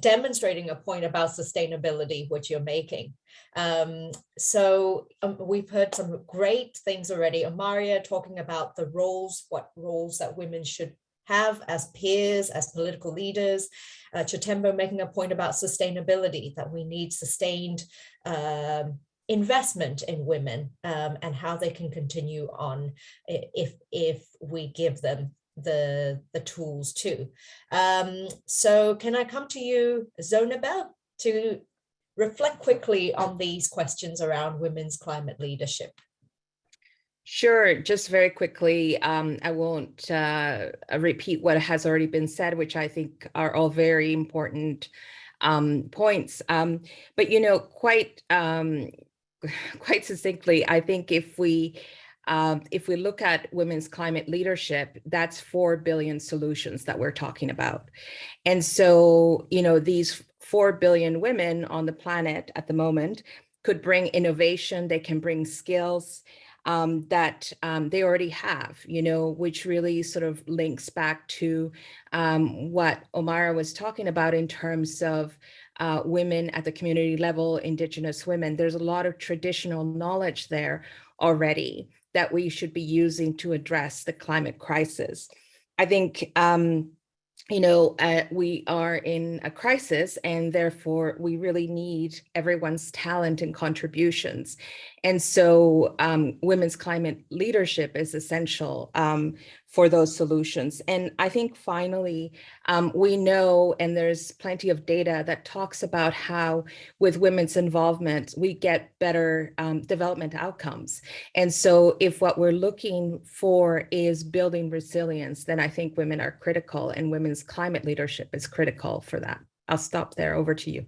demonstrating a point about sustainability, which you're making. Um, so um, we've heard some great things already. Amaria talking about the roles, what roles that women should have as peers, as political leaders. Uh, Chitembo making a point about sustainability, that we need sustained um, investment in women um, and how they can continue on if if we give them the the tools too. Um, so can I come to you, Zonibel, to reflect quickly on these questions around women's climate leadership? Sure, just very quickly, um, I won't uh, repeat what has already been said, which I think are all very important um, points. Um, but, you know, quite um, quite succinctly, I think if we um, if we look at women's climate leadership, that's 4 billion solutions that we're talking about. And so, you know, these 4 billion women on the planet at the moment could bring innovation, they can bring skills um, that um, they already have, you know, which really sort of links back to um, what Omara was talking about in terms of uh, women at the community level, indigenous women. There's a lot of traditional knowledge there already that we should be using to address the climate crisis. I think, um, you know, uh, we are in a crisis and therefore we really need everyone's talent and contributions. And so um, women's climate leadership is essential um, for those solutions. And I think finally, um, we know, and there's plenty of data that talks about how with women's involvement, we get better um, development outcomes. And so if what we're looking for is building resilience, then I think women are critical and women's climate leadership is critical for that. I'll stop there. Over to you.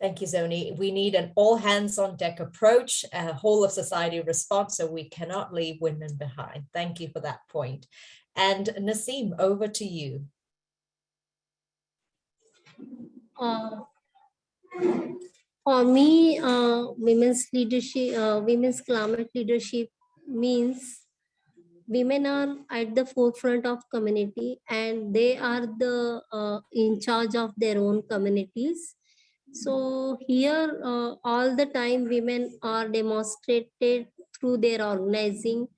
Thank you, Zoni. We need an all hands on deck approach, a whole of society response, so we cannot leave women behind. Thank you for that point. And Nasim, over to you. Uh, for me, uh, women's leadership, uh, women's climate leadership means women are at the forefront of community and they are the uh, in charge of their own communities so here, uh, all the time, women are demonstrated through their organizing,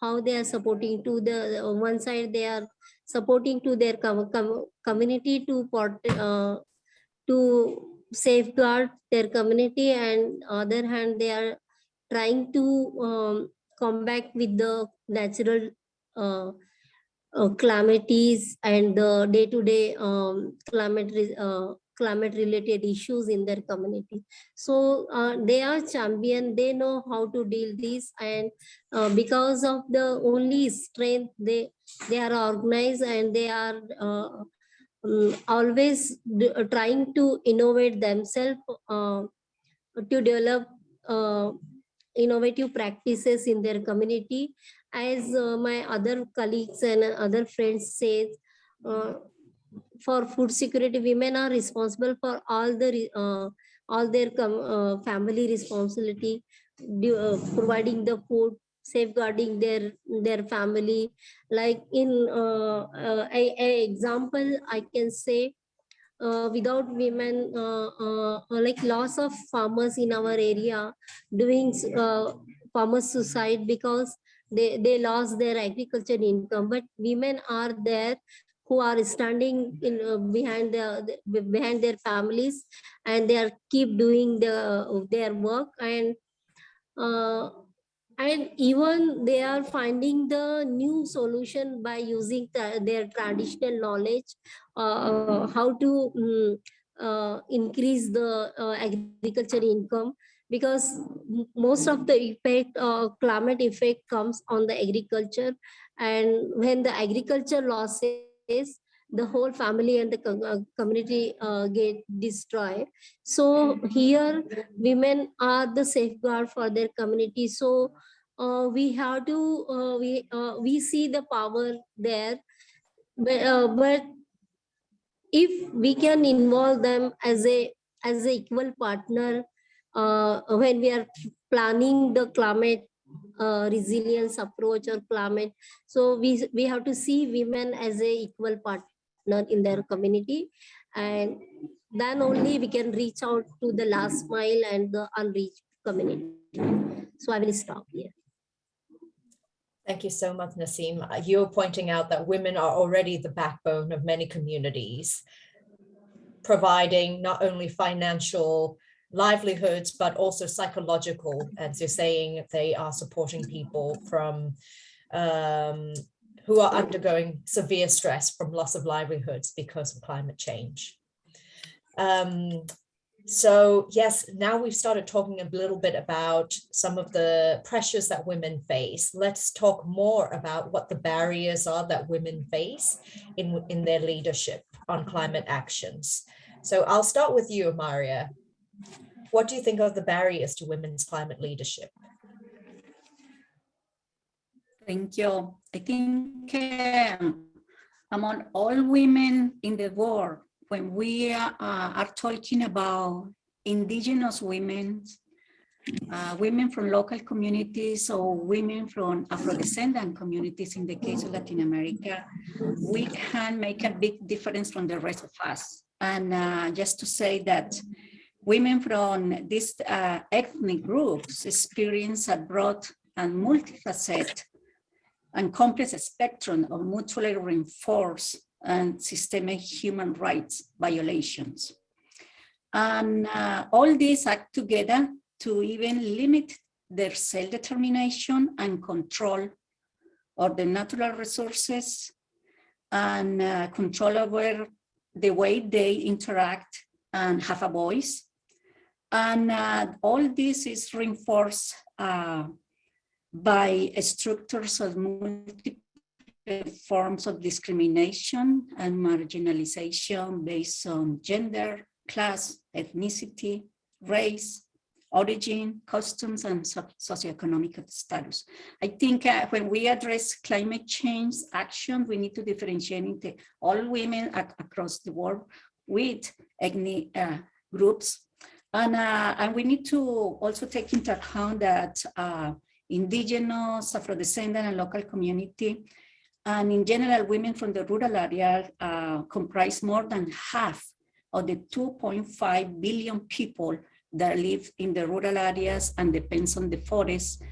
how they are supporting to the on one side, they are supporting to their com com community to port, uh, to safeguard their community, and other hand, they are trying to um, combat with the natural uh, uh, calamities and the day-to-day -day, um, climate uh, climate related issues in their community. So uh, they are champion, they know how to deal this and uh, because of the only strength, they, they are organized and they are uh, um, always uh, trying to innovate themselves uh, to develop uh, innovative practices in their community. As my other colleagues and other friends say, for food security, women are responsible for all the uh, all their uh, family responsibility, uh, providing the food, safeguarding their their family. Like in uh, uh, a, a example i can say uh, without women uh, uh, like loss of farmers in our area doing uh, farmer suicide because they they lost their agriculture income. But women are there who are standing in uh, behind the, behind their families and they are keep doing the their work. And uh, and even they are finding the new solution by using the, their traditional knowledge uh, how to um, uh, increase the uh, agriculture income. Because most of the effect uh, climate effect comes on the agriculture. And when the agriculture losses the whole family and the uh, community uh, get destroyed. So here women are the safeguard for their community. So uh, we have to uh, we uh, we see the power there. But, uh, but if we can involve them as a as a equal partner when we are planning the climate uh, resilience approach or climate. So we, we have to see women as a equal partner in their community and then only we can reach out to the last mile and the unreached community. So I will stop here. Thank you so much, Nasim. You're pointing out that women are already the backbone of many communities, providing not only financial livelihoods, but also psychological, as you're saying, they are supporting people from um, who are undergoing severe stress from loss of livelihoods because of climate change. Um, so yes, now we've started talking a little bit about some of the pressures that women face. Let's talk more about what the barriers are that women face in, in their leadership on climate actions. So I'll start with you, Maria. What do you think are the barriers to women's climate leadership? Thank you. I think um, among all women in the world, when we uh, are talking about indigenous women, uh, women from local communities or women from Afro-descendant communities in the case of Latin America, we can make a big difference from the rest of us. And uh, just to say that women from these uh, ethnic groups experience a broad and multifaceted and complex spectrum of mutually reinforced and systemic human rights violations. And uh, all these act together to even limit their self-determination and control of the natural resources and uh, control over the way they interact and have a voice. And uh, all this is reinforced uh, by structures of multiple forms of discrimination and marginalization based on gender, class, ethnicity, race, origin, customs, and socioeconomic status. I think uh, when we address climate change action, we need to differentiate all women across the world with ethnic uh, groups. And, uh, and we need to also take into account that uh, indigenous, Afro-descendant, and local community and in general, women from the rural area uh, comprise more than half of the 2.5 billion people that live in the rural areas and depends on the forest.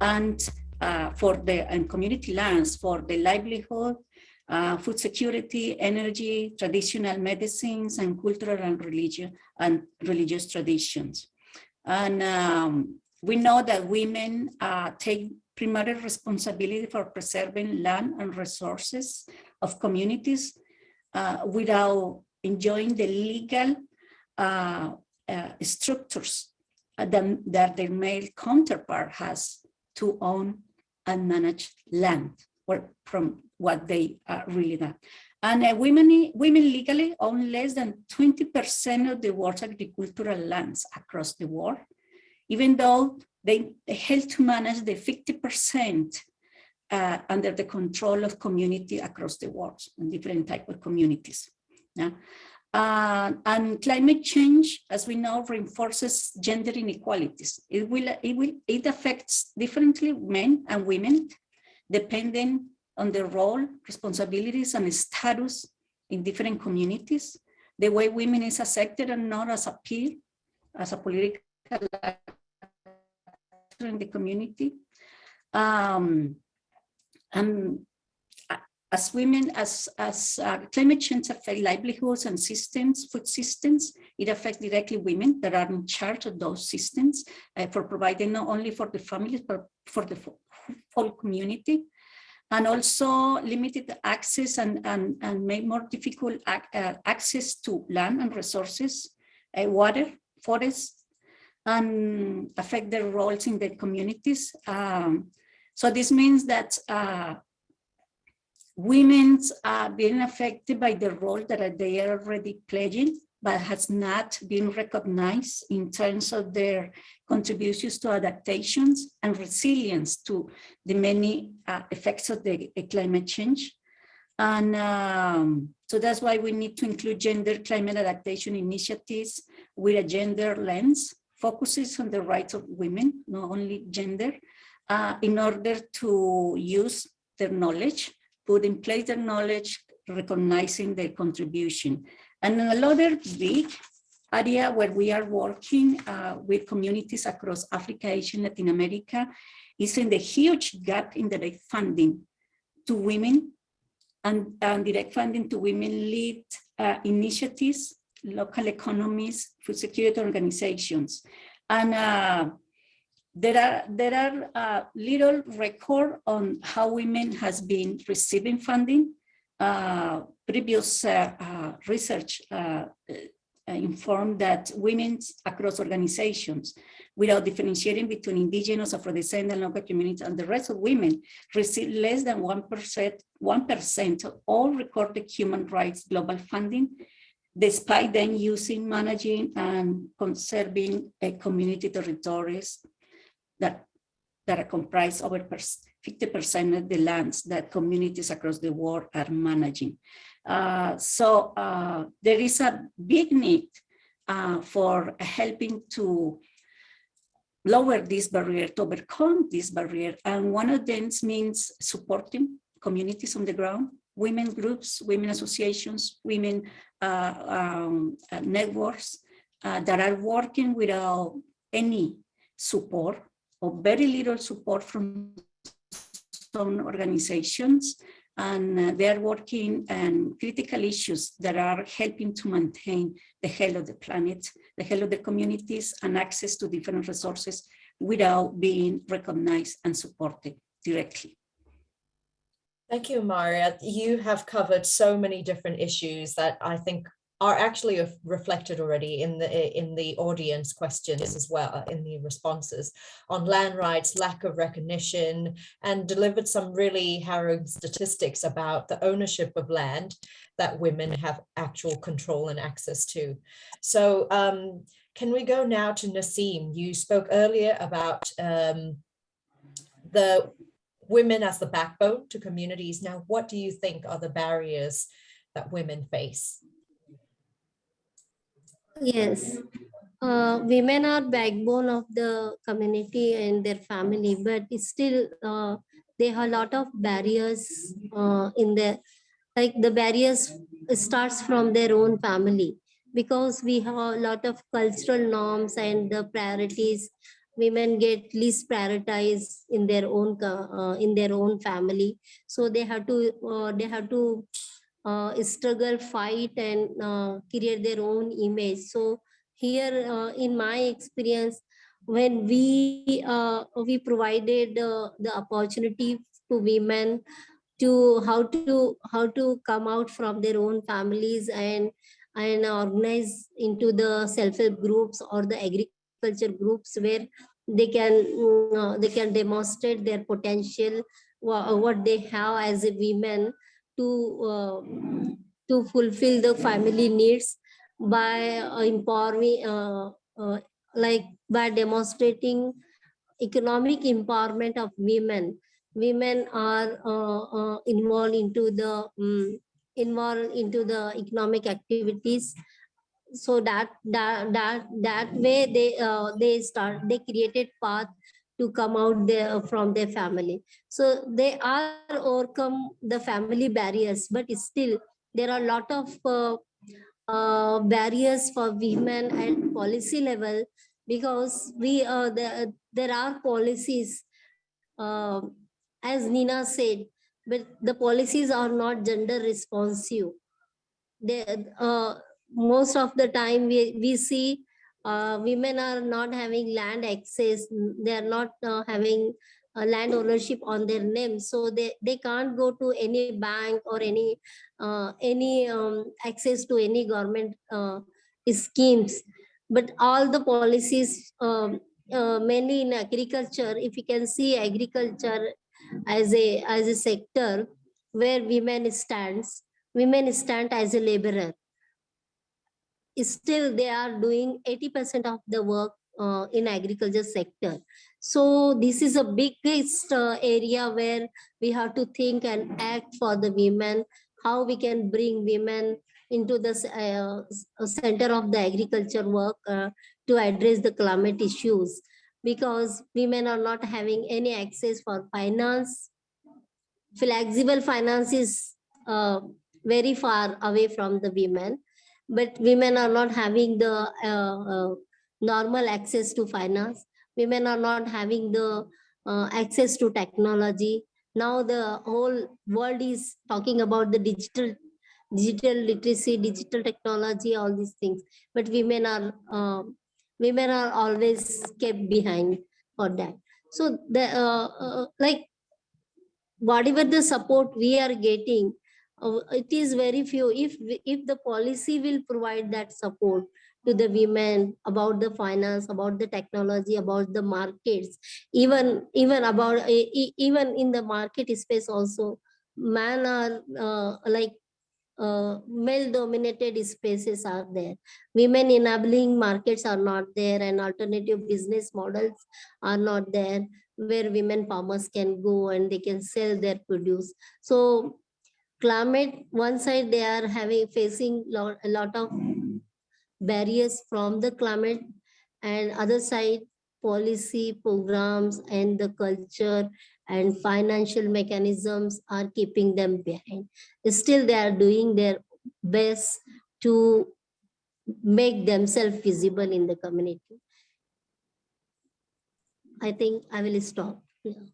And uh, for the and community lands for the livelihood, uh, food security, energy, traditional medicines, and cultural and religion and religious traditions. And um, we know that women uh, take primary responsibility for preserving land and resources of communities uh, without enjoying the legal uh, uh, structures that, that their male counterpart has to own and manage land or from what they are really done. And uh, women, women legally own less than 20% of the world's agricultural lands across the world, even though they, they help to manage the 50% uh, under the control of community across the world and different type of communities. Yeah? Uh, and climate change, as we know, reinforces gender inequalities. It will, it will, it affects differently men and women, depending on their role, responsibilities, and status in different communities. The way women is accepted and not as a peer, as a political actor in the community. Um, and as women, as, as uh, climate change affects livelihoods and systems, food systems, it affects directly women that are in charge of those systems uh, for providing not only for the families, but for the whole community. And also limited access and, and, and make more difficult ac uh, access to land and resources, uh, water, forests, and affect their roles in the communities. Um, so this means that uh, women are being affected by the role that they are already playing, but has not been recognized in terms of their contributions to adaptations and resilience to the many uh, effects of the uh, climate change. And um, so that's why we need to include gender climate adaptation initiatives with a gender lens, focuses on the rights of women, not only gender, uh, in order to use their knowledge put in place their knowledge, recognizing their contribution. And another big area where we are working uh, with communities across Africa, Asia, Latin America is in the huge gap in direct funding to women and, and direct funding to women-led uh, initiatives, local economies, food security organizations. And uh, there are there are uh, little record on how women has been receiving funding. Previous uh, uh research uh, informed that women across organizations, without differentiating between indigenous, Afro-descendant, local communities, and the rest of women, receive less than 1%, 1% of all recorded human rights global funding, despite them using, managing, and conserving community territories that, that are comprised over 50% of the lands that communities across the world are managing. Uh, so uh, there is a big need uh, for helping to lower this barrier, to overcome this barrier. And one of them means supporting communities on the ground, women groups, women associations, women uh, um, uh, networks that are working without any support or very little support from some organizations and uh, they are working on critical issues that are helping to maintain the health of the planet, the health of the communities and access to different resources without being recognized and supported directly. Thank you, Maria. You have covered so many different issues that I think are actually reflected already in the in the audience questions as well in the responses on land rights lack of recognition and delivered some really harrowing statistics about the ownership of land that women have actual control and access to. So um, can we go now to Nasim you spoke earlier about um, the women as the backbone to communities. Now what do you think are the barriers that women face Yes, uh, women are backbone of the community and their family, but still uh, they have a lot of barriers uh, in the, like the barriers starts from their own family. Because we have a lot of cultural norms and the priorities women get least prioritized in their own uh, in their own family. So they have to uh, they have to uh, struggle, fight, and uh, create their own image. So here, uh, in my experience, when we uh, we provided uh, the opportunity to women to how to how to come out from their own families and and organize into the self-help groups or the agriculture groups where they can uh, they can demonstrate their potential what they have as a women to uh, to fulfill the family needs by uh, empowering uh, like by demonstrating economic empowerment of women. Women are uh, uh, involved into the um, involved into the economic activities. So that that that that way they uh, they start they created path to come out there from their family. So they are overcome the family barriers but still there are a lot of uh, uh, barriers for women at policy level because we uh, there, there are policies uh, as Nina said but the policies are not gender responsive. They uh, most of the time we, we see uh, women are not having land access. They are not uh, having uh, land ownership on their name. So they they can't go to any bank or any uh, any um, access to any government uh, schemes. But all the policies um, uh, mainly in agriculture if you can see agriculture as a as a sector where women stands women stand as a laborer still they are doing 80% of the work uh, in agriculture sector. So this is a biggest uh, area where we have to think and act for the women, how we can bring women into the uh, center of the agriculture work uh, to address the climate issues because women are not having any access for finance. Flexible finance is uh, very far away from the women but women are not having the uh, uh, normal access to finance. Women are not having the uh, access to technology. Now the whole world is talking about the digital digital literacy, digital technology, all these things. But women are uh, women are always kept behind for that. So the uh, uh, like whatever the support we are getting, it is very few. If if the policy will provide that support to the women about the finance about the technology about the markets even even about even in the market space also men are uh, like uh, male dominated spaces are there. Women enabling markets are not there and alternative business models are not there where women farmers can go and they can sell their produce. So climate one side they are having facing lot, a lot of barriers from the climate and other side policy programs and the culture and financial mechanisms are keeping them behind. Still they are doing their best to make themselves visible in the community. I think i will stop here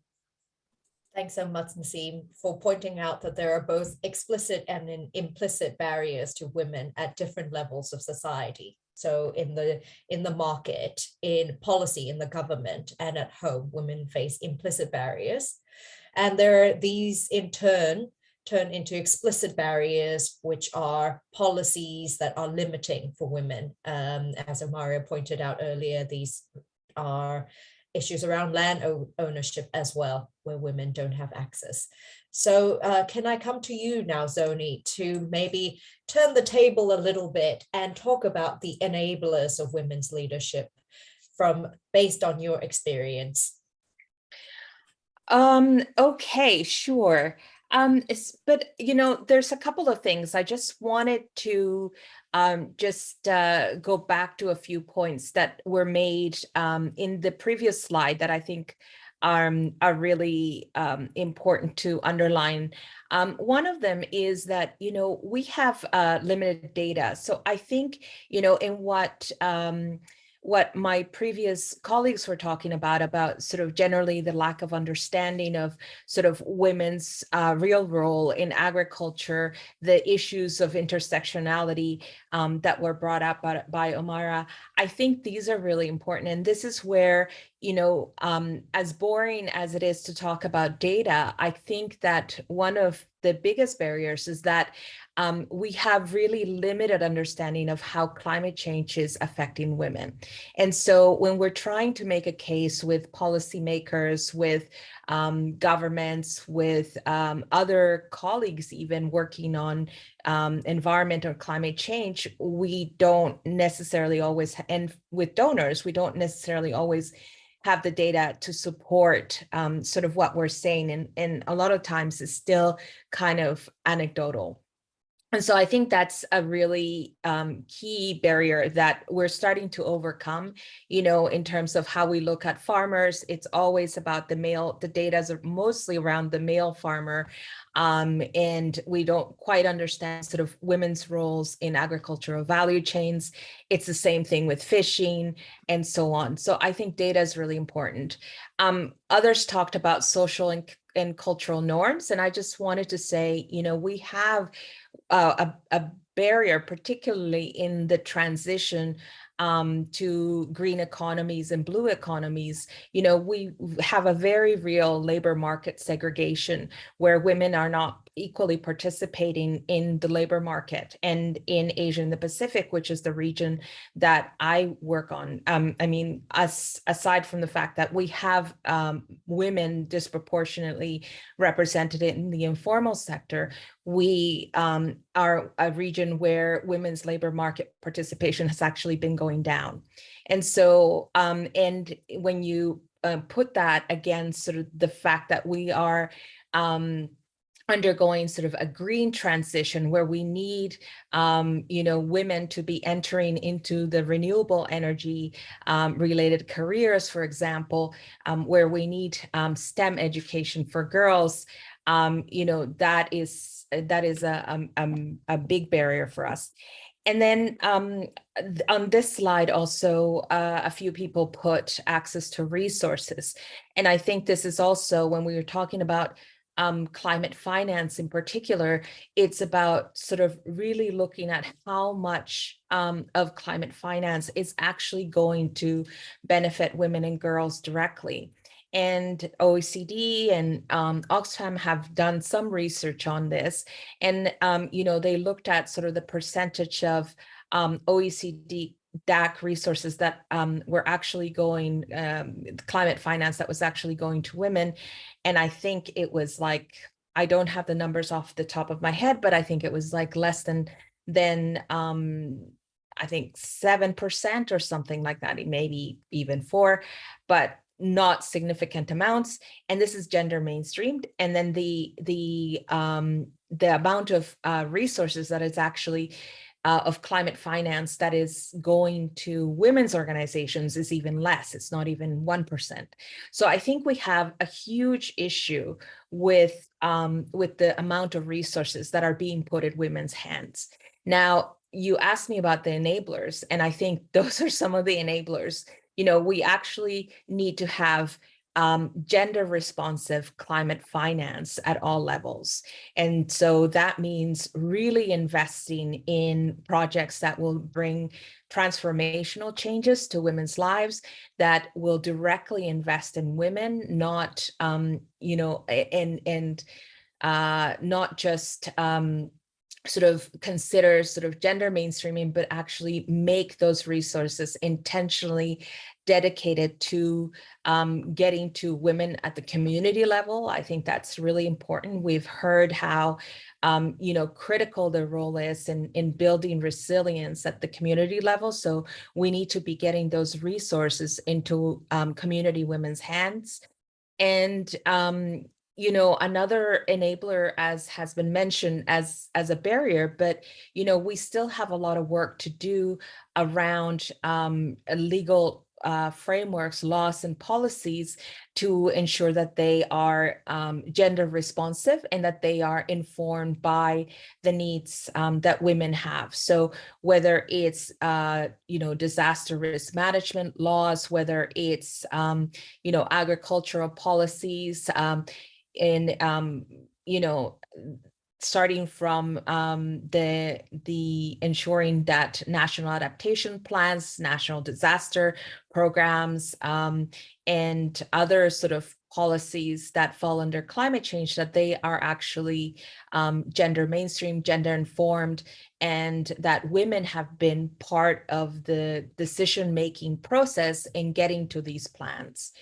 Thanks so much, Naseem, for pointing out that there are both explicit and implicit barriers to women at different levels of society. So in the in the market, in policy, in the government, and at home, women face implicit barriers. And there are these in turn turn into explicit barriers, which are policies that are limiting for women. Um, as Omaira pointed out earlier, these are issues around land ownership as well, where women don't have access. So uh, can I come to you now, Zoni, to maybe turn the table a little bit and talk about the enablers of women's leadership from based on your experience? Um, okay, sure. Um, but, you know, there's a couple of things I just wanted to um, just uh, go back to a few points that were made um, in the previous slide that I think um, are really um, important to underline. Um, one of them is that, you know, we have uh, limited data. So I think, you know, in what um, what my previous colleagues were talking about, about sort of generally the lack of understanding of sort of women's uh, real role in agriculture, the issues of intersectionality um, that were brought up by, by Omaira. I think these are really important. And this is where, you know, um, as boring as it is to talk about data, I think that one of the biggest barriers is that um, we have really limited understanding of how climate change is affecting women. And so when we're trying to make a case with policymakers, with um, governments, with um, other colleagues even working on um, environment or climate change, we don't necessarily always, and with donors, we don't necessarily always have the data to support um, sort of what we're saying. And, and a lot of times it's still kind of anecdotal. And so I think that's a really um, key barrier that we're starting to overcome, you know, in terms of how we look at farmers. It's always about the male, the data is mostly around the male farmer. Um, and we don't quite understand sort of women's roles in agricultural value chains. It's the same thing with fishing and so on. So I think data is really important. Um, others talked about social and, and cultural norms. And I just wanted to say, you know, we have uh, a, a barrier, particularly in the transition um, to green economies and blue economies, you know, we have a very real labor market segregation where women are not equally participating in the labor market and in Asia and the Pacific, which is the region that I work on. Um, I mean, us aside from the fact that we have um, women disproportionately represented in the informal sector, we um, are a region where women's labor market participation has actually been going down. And so, um, and when you uh, put that against sort of the fact that we are um, undergoing sort of a green transition where we need, um, you know, women to be entering into the renewable energy um, related careers, for example, um, where we need um, STEM education for girls, um, you know, that is that is a, a, a big barrier for us. And then um, on this slide also, uh, a few people put access to resources. And I think this is also when we were talking about um, climate finance in particular, it's about sort of really looking at how much um, of climate finance is actually going to benefit women and girls directly. And OECD and um, Oxfam have done some research on this. And, um, you know, they looked at sort of the percentage of um, OECD DAC resources that um, were actually going, um, climate finance that was actually going to women. And I think it was like, I don't have the numbers off the top of my head, but I think it was like less than, than um, I think 7% or something like that, maybe even four, but not significant amounts. And this is gender mainstreamed. And then the, the, um, the amount of uh, resources that is actually uh, of climate finance that is going to women's organizations is even less. It's not even 1%. So I think we have a huge issue with, um, with the amount of resources that are being put at women's hands. Now, you asked me about the enablers, and I think those are some of the enablers. You know, we actually need to have um, gender responsive climate finance at all levels. And so that means really investing in projects that will bring transformational changes to women's lives that will directly invest in women, not, um, you know, and, and uh, not just um, sort of consider sort of gender mainstreaming, but actually make those resources intentionally dedicated to um, getting to women at the community level. I think that's really important. We've heard how, um, you know, critical the role is in, in building resilience at the community level. So we need to be getting those resources into um, community women's hands. And, um, you know, another enabler, as has been mentioned, as as a barrier, but you know, we still have a lot of work to do around um, legal uh, frameworks, laws, and policies to ensure that they are um, gender responsive and that they are informed by the needs um, that women have. So whether it's, uh, you know, disaster risk management laws, whether it's, um, you know, agricultural policies, um, in, um, you know, starting from um, the the ensuring that national adaptation plans, national disaster programs, um, and other sort of policies that fall under climate change, that they are actually um, gender mainstream, gender informed, and that women have been part of the decision-making process in getting to these plans.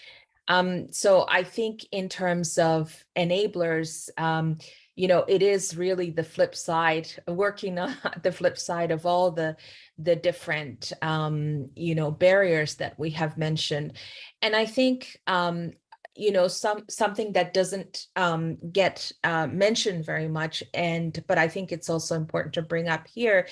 Um, so I think in terms of enablers, um, you know, it is really the flip side, working on the flip side of all the, the different, um, you know, barriers that we have mentioned. And I think, um, you know, some something that doesn't um, get uh, mentioned very much, and but I think it's also important to bring up here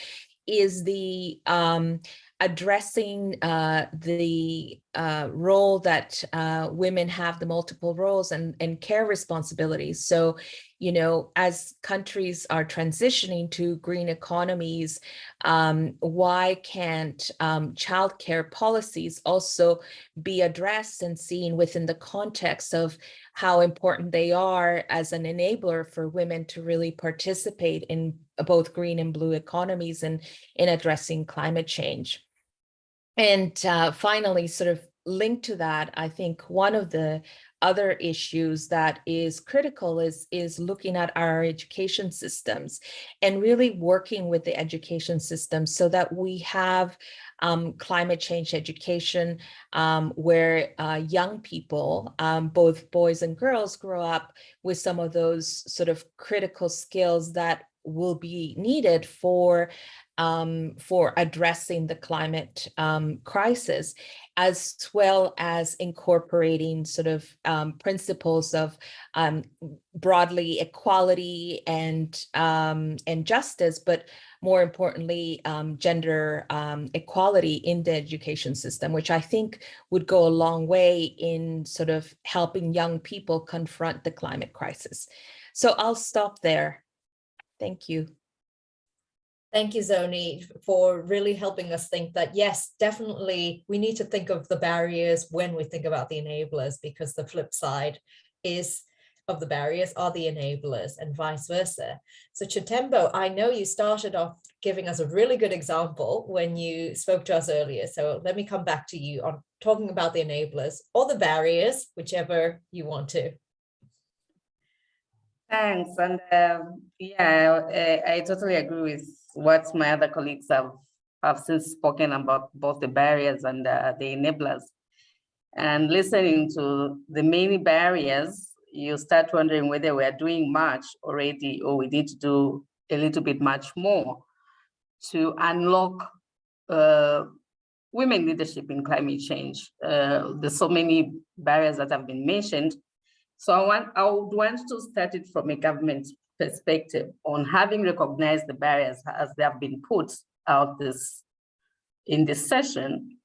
is the um, addressing uh, the uh, role that uh, women have, the multiple roles and, and care responsibilities. So, you know, as countries are transitioning to green economies, um, why can't um, childcare policies also be addressed and seen within the context of how important they are as an enabler for women to really participate in both green and blue economies and in addressing climate change. And uh, finally, sort of linked to that, I think one of the other issues that is critical is, is looking at our education systems and really working with the education system so that we have um, climate change education um, where uh, young people, um, both boys and girls, grow up with some of those sort of critical skills that will be needed for um, for addressing the climate um, crisis, as well as incorporating sort of um, principles of um, broadly equality and um, and justice, but more importantly, um, gender equality in the education system, which I think would go a long way in sort of helping young people confront the climate crisis. So I'll stop there. Thank you. Thank you, Zoni, for really helping us think that, yes, definitely we need to think of the barriers when we think about the enablers, because the flip side is of the barriers are the enablers and vice versa. So Chitembo, I know you started off giving us a really good example when you spoke to us earlier. So let me come back to you on talking about the enablers or the barriers, whichever you want to. Thanks. And um, yeah, I, I, totally agree with what my other colleagues have, have since spoken about both the barriers and uh, the enablers. And listening to the many barriers, you start wondering whether we're doing much already or we need to do a little bit much more to unlock uh, women leadership in climate change. Uh, there's so many barriers that have been mentioned, so I want I would want to start it from a government perspective on having recognized the barriers as they have been put out this in this session.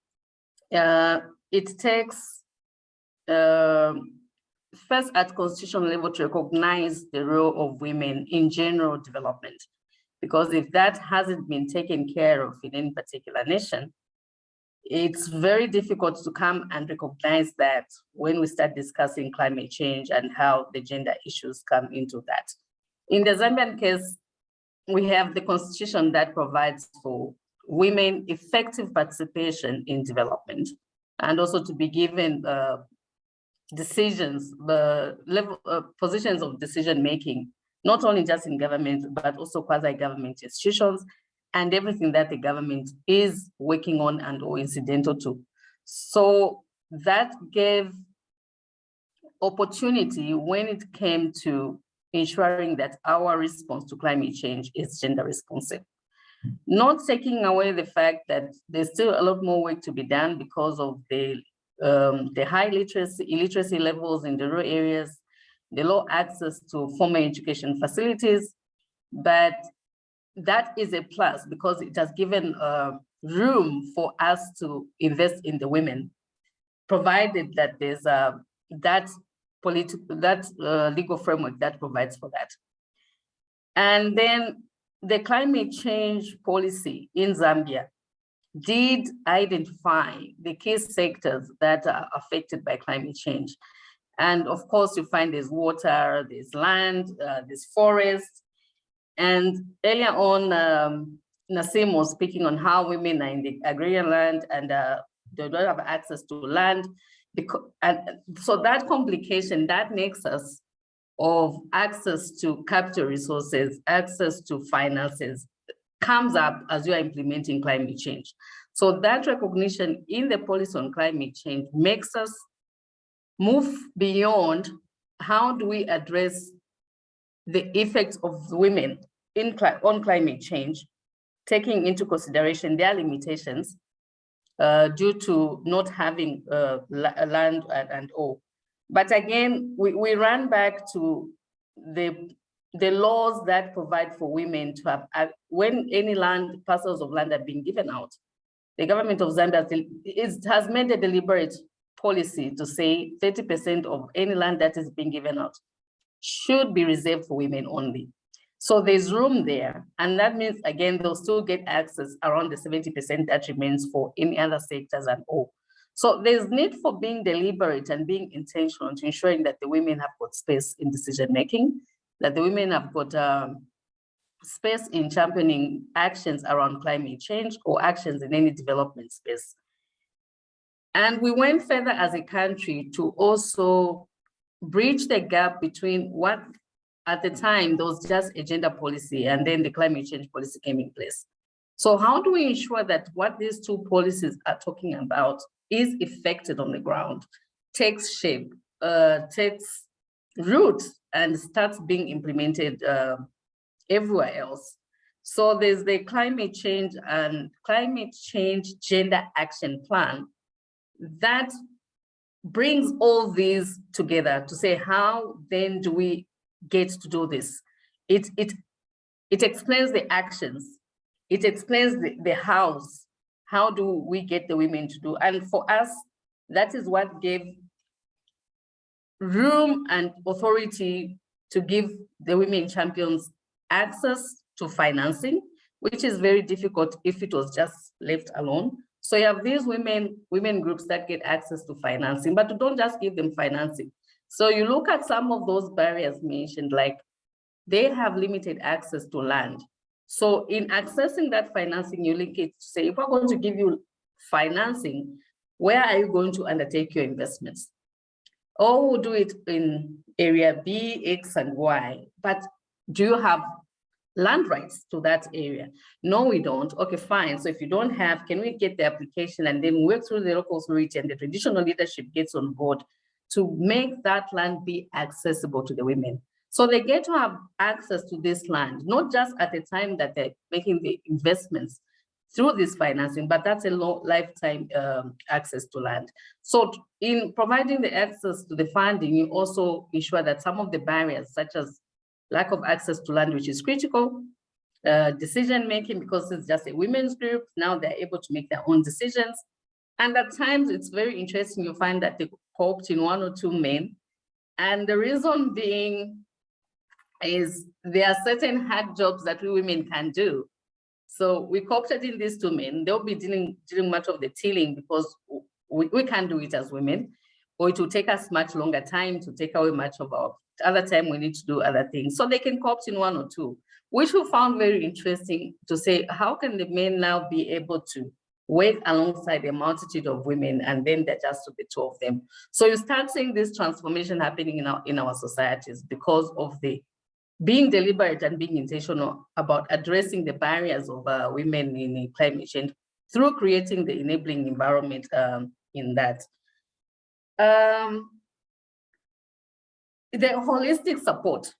Uh, it takes uh, first at constitutional level to recognize the role of women in general development. Because if that hasn't been taken care of in any particular nation, it's very difficult to come and recognize that when we start discussing climate change and how the gender issues come into that. In the Zambian case, we have the constitution that provides for women effective participation in development and also to be given uh, decisions, the level uh, positions of decision making, not only just in government, but also quasi-government institutions and everything that the government is working on and or incidental to. So that gave opportunity when it came to ensuring that our response to climate change is gender responsive. Not taking away the fact that there's still a lot more work to be done because of the um, the high literacy, illiteracy levels in the rural areas, the low access to formal education facilities, but that is a plus because it has given uh, room for us to invest in the women, provided that there's uh, that political, that uh, legal framework that provides for that. And then the climate change policy in Zambia did identify the key sectors that are affected by climate change. And of course, you find there's water, there's land, uh, there's forest, and earlier on, um, Nasim was speaking on how women are in the agrarian land and uh, they don't have access to land. Because, and so that complication, that nexus of access to capital resources, access to finances comes up as you are implementing climate change. So that recognition in the policy on climate change makes us move beyond how do we address the effects of women in on climate change, taking into consideration their limitations uh, due to not having uh, land and, and all. But again, we, we run back to the, the laws that provide for women to have, uh, when any land, parcels of land are being given out, the government of Zambia has made a deliberate policy to say 30% of any land that is being given out should be reserved for women only. So there's room there. And that means, again, they'll still get access around the 70% that remains for any other sectors and all. So there's need for being deliberate and being intentional to ensuring that the women have got space in decision-making, that the women have got um, space in championing actions around climate change or actions in any development space. And we went further as a country to also bridge the gap between what at the time there was just a gender policy and then the climate change policy came in place. So how do we ensure that what these two policies are talking about is effected on the ground, takes shape, uh, takes root and starts being implemented uh, everywhere else. So there's the climate change and climate change gender action plan that brings all these together to say how then do we get to do this. It it it explains the actions. It explains the, the hows. How do we get the women to do? And for us that is what gave room and authority to give the women champions access to financing which is very difficult if it was just left alone. So you have these women, women groups that get access to financing, but don't just give them financing. So you look at some of those barriers mentioned, like they have limited access to land. So in accessing that financing, you link it to say, if we're going to give you financing, where are you going to undertake your investments? Or we'll do it in area B, X, and Y, but do you have land rights to that area. No, we don't. Okay, fine. So if you don't have, can we get the application and then work through the local authority and the traditional leadership gets on board to make that land be accessible to the women. So they get to have access to this land, not just at the time that they're making the investments through this financing, but that's a lifetime um, access to land. So in providing the access to the funding, you also ensure that some of the barriers, such as lack of access to land, which is critical, uh, decision making because it's just a women's group. Now they're able to make their own decisions. And at times it's very interesting. You find that they co-opt in one or two men. And the reason being is there are certain hard jobs that we women can do. So we co-opted in these two men. They'll be dealing, dealing much of the tilling because we, we can't do it as women, or it will take us much longer time to take away much of our other time we need to do other things. So they can co-opt in one or two, which we found very interesting to say, how can the men now be able to work alongside a multitude of women and then they're just the two of them. So you start seeing this transformation happening in our, in our societies because of the being deliberate and being intentional about addressing the barriers of uh, women in climate change through creating the enabling environment um, in that. Um, the holistic support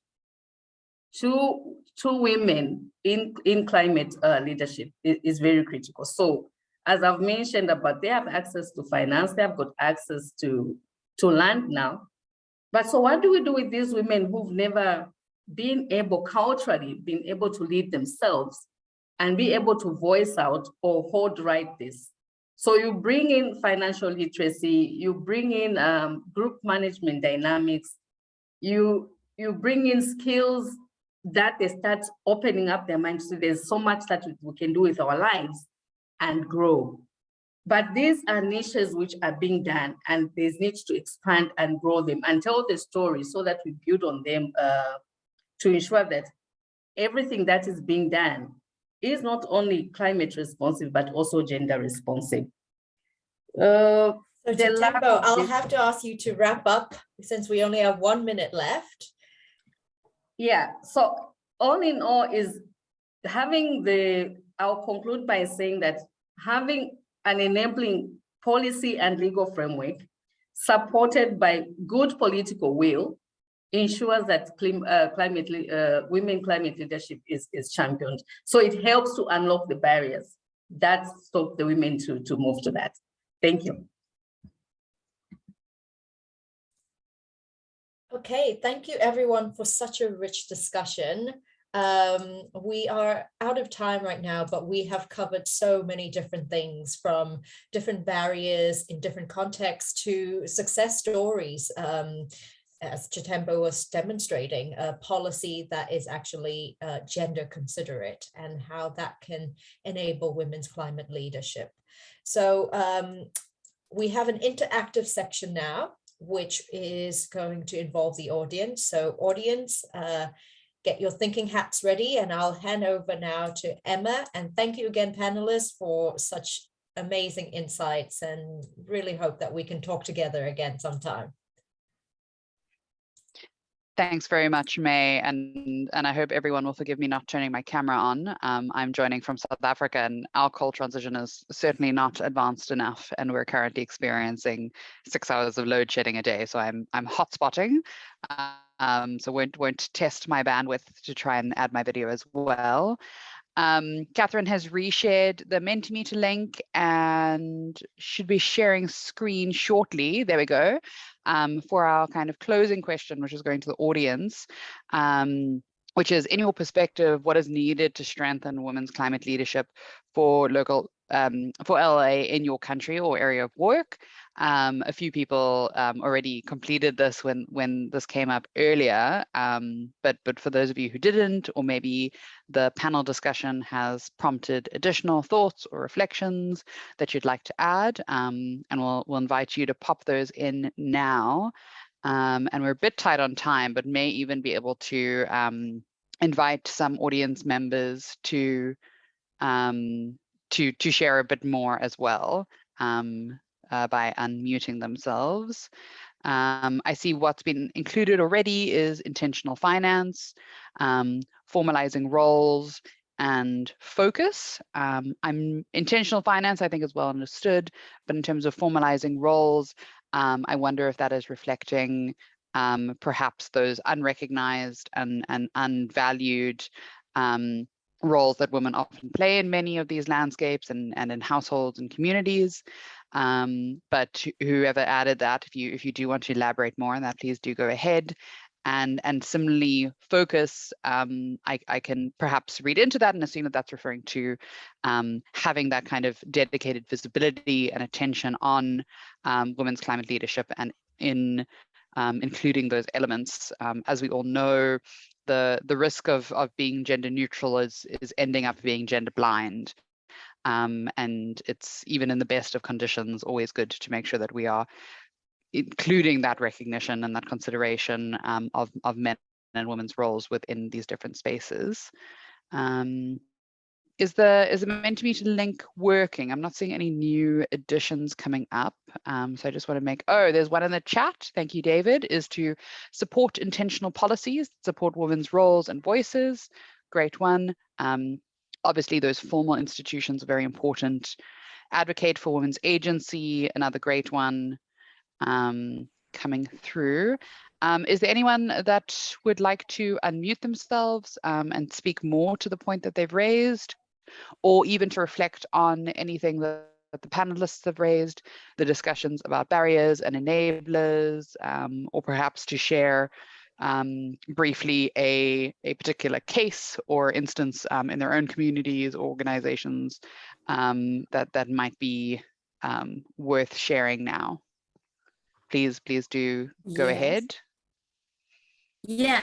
to to women in in climate uh, leadership is, is, very critical so as i've mentioned about they have access to finance they have got access to to land now. But so what do we do with these women who've never been able culturally been able to lead themselves and be able to voice out or hold right this? So you bring in financial literacy you bring in um, group management dynamics you you bring in skills that they start opening up their minds so there's so much that we can do with our lives and grow but these are niches which are being done and there's needs to expand and grow them and tell the story so that we build on them uh, to ensure that everything that is being done is not only climate responsive but also gender responsive uh, so Tembo, I'll have to ask you to wrap up since we only have one minute left. Yeah, so all in all is having the, I'll conclude by saying that having an enabling policy and legal framework supported by good political will ensures that uh, climate, uh, women climate leadership is, is championed. So it helps to unlock the barriers that stop the women to, to move to that. Thank you. Okay, thank you everyone for such a rich discussion. Um, we are out of time right now, but we have covered so many different things from different barriers in different contexts to success stories. Um, as Chitembo was demonstrating, a policy that is actually uh, gender considerate and how that can enable women's climate leadership. So um, we have an interactive section now, which is going to involve the audience. So audience, uh, get your thinking hats ready and I'll hand over now to Emma. And thank you again, panelists, for such amazing insights and really hope that we can talk together again sometime. Thanks very much, May, and, and I hope everyone will forgive me not turning my camera on. Um, I'm joining from South Africa and our coal transition is certainly not advanced enough and we're currently experiencing six hours of load shedding a day. So I'm, I'm hotspotting, um, so won't, won't test my bandwidth to try and add my video as well. Um, Catherine has reshared the Mentimeter link and should be sharing screen shortly. There we go. Um, for our kind of closing question, which is going to the audience, um, which is in your perspective, what is needed to strengthen women's climate leadership for local um, for LA in your country or area of work? Um, a few people um, already completed this when when this came up earlier, um, but but for those of you who didn't, or maybe the panel discussion has prompted additional thoughts or reflections that you'd like to add, um, and we'll we'll invite you to pop those in now. Um, and we're a bit tight on time, but may even be able to um, invite some audience members to to to share a bit more as well. Um, uh, by unmuting themselves. Um, I see what's been included already is intentional finance, um, formalizing roles and focus. Um, I'm intentional finance, I think is well understood, but in terms of formalizing roles, um, I wonder if that is reflecting um, perhaps those unrecognized and, and unvalued um, roles that women often play in many of these landscapes and, and in households and communities. Um, but whoever added that, if you if you do want to elaborate more on that, please do go ahead. And and similarly, focus. Um, I I can perhaps read into that and assume that that's referring to um, having that kind of dedicated visibility and attention on um, women's climate leadership and in um, including those elements. Um, as we all know, the the risk of of being gender neutral is is ending up being gender blind um, and it's even in the best of conditions, always good to make sure that we are including that recognition and that consideration um, of, of men and women's roles within these different spaces. Um, is the is the Mentimeter link working? I'm not seeing any new additions coming up. Um, so I just want to make, oh, there's one in the chat. Thank you, David, is to support intentional policies, support women's roles and voices. Great one. Um, obviously those formal institutions are very important. Advocate for Women's Agency, another great one um, coming through. Um, is there anyone that would like to unmute themselves um, and speak more to the point that they've raised, or even to reflect on anything that, that the panelists have raised, the discussions about barriers and enablers, um, or perhaps to share um, briefly a, a particular case or instance um, in their own communities or organizations um, that, that might be um, worth sharing now. Please, please do go yes. ahead. Yeah,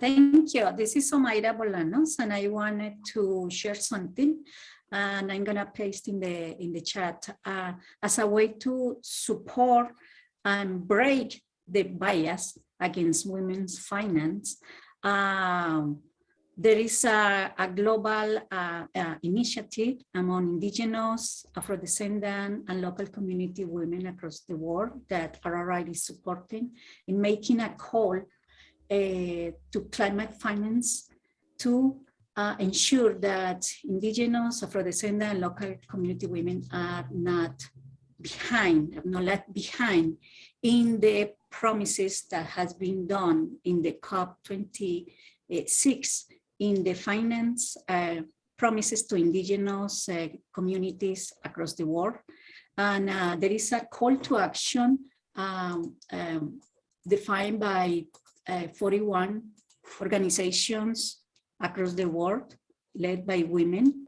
thank you. This is Omaira Bolanos and I wanted to share something and I'm gonna paste in the in the chat uh, as a way to support and break the bias against women's finance. Um, there is a, a global uh, uh, initiative among indigenous, Afro-descendant and local community women across the world that RRI is supporting in making a call uh, to climate finance to uh, ensure that indigenous, Afro-descendant and local community women are not behind, not left behind in the promises that has been done in the COP26 in the finance uh, promises to indigenous uh, communities across the world. And uh, there is a call to action um, um, defined by uh, 41 organizations across the world led by women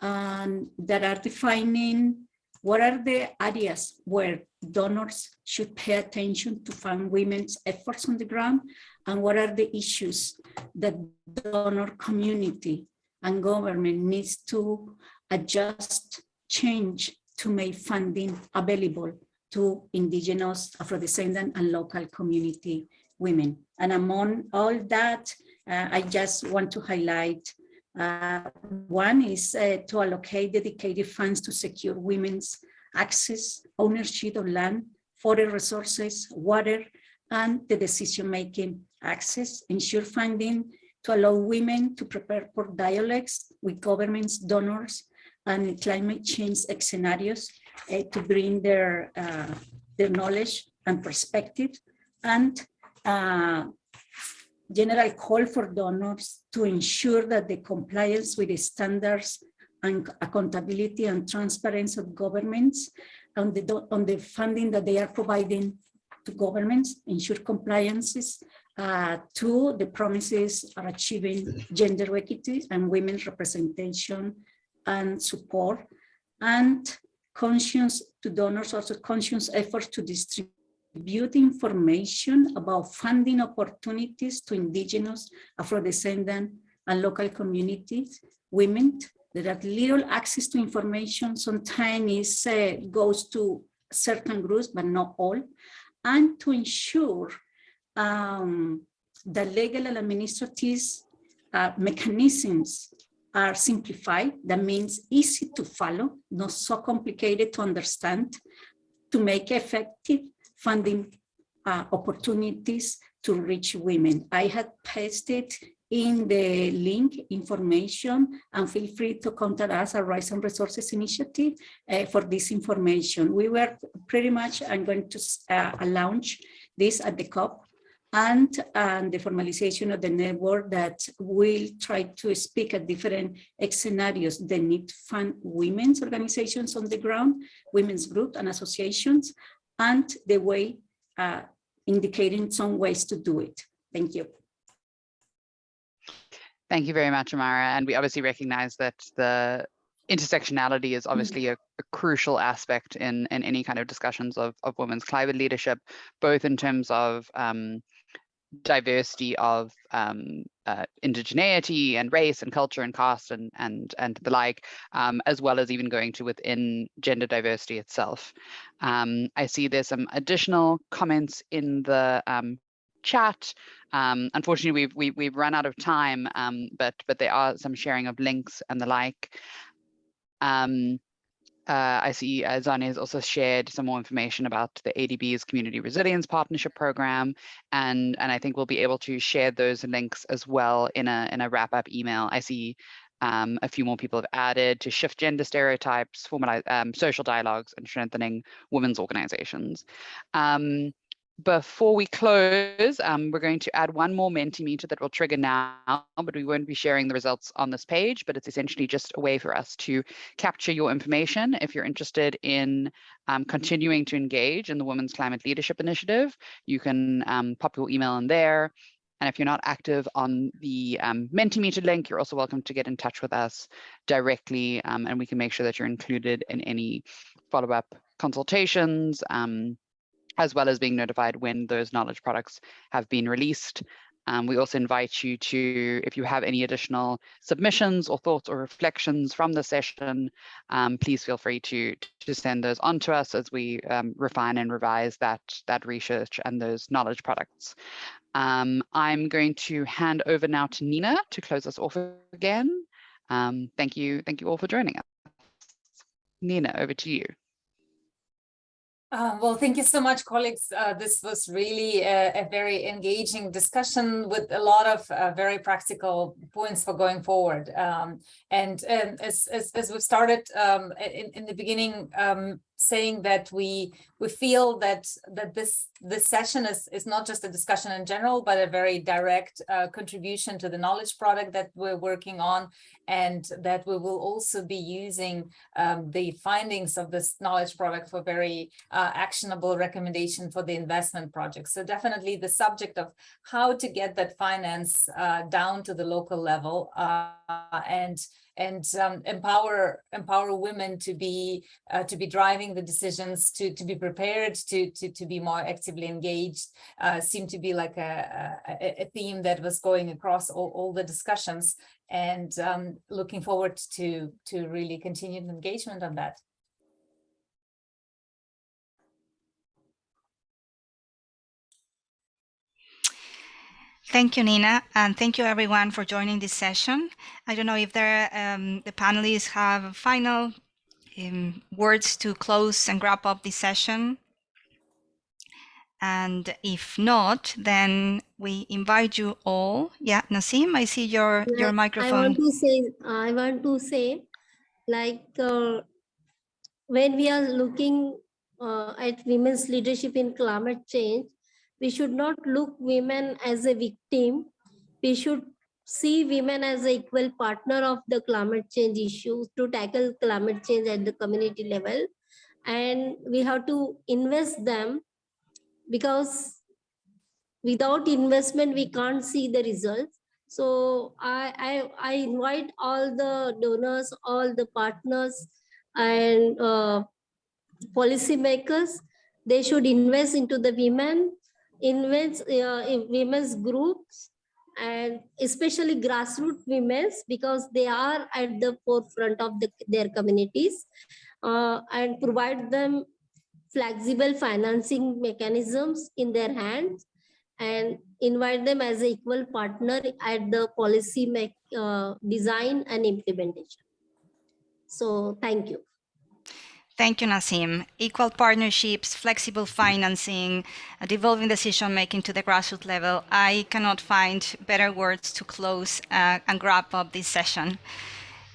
and that are defining what are the areas where donors should pay attention to fund women's efforts on the ground and what are the issues that donor community and government needs to adjust, change to make funding available to indigenous, Afro-descendant and local community women. And among all that, uh, I just want to highlight uh, one is uh, to allocate dedicated funds to secure women's access, ownership of land, forest resources, water, and the decision-making access, ensure funding to allow women to prepare for dialogues with governments, donors, and climate change scenarios uh, to bring their, uh, their knowledge and perspective, and uh, general call for donors to ensure that the compliance with the standards and accountability and transparency of governments on the, on the funding that they are providing to governments, ensure compliances uh, to the promises of achieving gender equity and women's representation and support, and conscious to donors, also conscious efforts to distribute information about funding opportunities to indigenous, Afro-descendant and local communities, women that little access to information, sometimes uh, goes to certain groups, but not all, and to ensure um, the legal and administrative uh, mechanisms are simplified. That means easy to follow, not so complicated to understand, to make effective funding uh, opportunities to reach women. I had pasted in the link information and feel free to contact us at Rights and Resources Initiative uh, for this information. We were pretty much, I'm going to uh, launch this at the COP and, the formalization of the network that will try to speak at different scenarios that need to fund women's organizations on the ground, women's groups and associations, and the way uh, indicating some ways to do it. Thank you. Thank you very much, Amara. And we obviously recognize that the intersectionality is obviously a, a, crucial aspect in, in any kind of discussions of, of women's climate leadership, both in terms of um, diversity of um, uh, indigeneity and race and culture and caste and and and the like, um, as well as even going to within gender diversity itself. Um, I see there's some additional comments in the um, chat. Um, unfortunately, we've, we've we've run out of time, um, but but there are some sharing of links and the like. Um, uh, I see uh, Zani has also shared some more information about the ADB's Community Resilience Partnership Program, and and I think we'll be able to share those links as well in a in a wrap up email. I see um, a few more people have added to shift gender stereotypes, formalize um, social dialogues, and strengthening women's organizations. Um, before we close, um, we're going to add one more Mentimeter that will trigger now, but we won't be sharing the results on this page, but it's essentially just a way for us to capture your information. If you're interested in um, continuing to engage in the Women's Climate Leadership Initiative, you can um, pop your email in there. And if you're not active on the um, Mentimeter link, you're also welcome to get in touch with us directly, um, and we can make sure that you're included in any follow-up consultations, um, as well as being notified when those knowledge products have been released. Um, we also invite you to, if you have any additional submissions or thoughts or reflections from the session, um, please feel free to, to send those on to us as we um, refine and revise that, that research and those knowledge products. Um, I'm going to hand over now to Nina to close us off again. Um, thank you. Thank you all for joining us. Nina, over to you. Uh, well, thank you so much, colleagues. Uh, this was really a, a, very engaging discussion with a lot of uh, very practical points for going forward. Um, and, and as, as, as we started um, in, in the beginning, um, saying that we we feel that that this this session is is not just a discussion in general, but a very direct uh, contribution to the knowledge product that we're working on, and that we will also be using um, the findings of this knowledge product for very uh, actionable recommendation for the investment project. So definitely the subject of how to get that finance uh, down to the local level uh, and and um, empower empower women to be uh, to be driving the decisions to to be prepared to to to be more actively engaged uh, seemed to be like a, a, a theme that was going across all, all the discussions and um, looking forward to to really continued engagement on that. Thank you, Nina, and thank you everyone for joining this session. I don't know if there, um, the panelists have final um, words to close and wrap up this session. And if not, then we invite you all. Yeah, Nasim, I see your your microphone. I want to say, I want to say, like uh, when we are looking uh, at women's leadership in climate change, we should not look women as a victim. We should see women as an equal partner of the climate change issues to tackle climate change at the community level. And we have to invest them because without investment, we can't see the results. So I, I, I invite all the donors, all the partners and uh, policymakers, they should invest into the women invents uh, women's groups and especially grassroots women's because they are at the forefront of the, their communities uh, and provide them flexible financing mechanisms in their hands and invite them as an equal partner at the policy make, uh, design and implementation. So thank you. Thank you, Nasim. Equal partnerships, flexible financing, devolving decision-making to the grassroots level. I cannot find better words to close uh, and wrap up this session.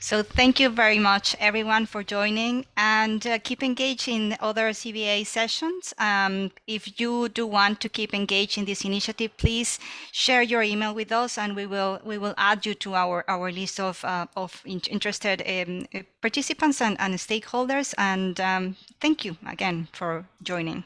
So thank you very much, everyone, for joining and uh, keep engaged in other CBA sessions. Um, if you do want to keep engaged in this initiative, please share your email with us and we will we will add you to our, our list of, uh, of interested um, participants and, and stakeholders. And um, thank you again for joining.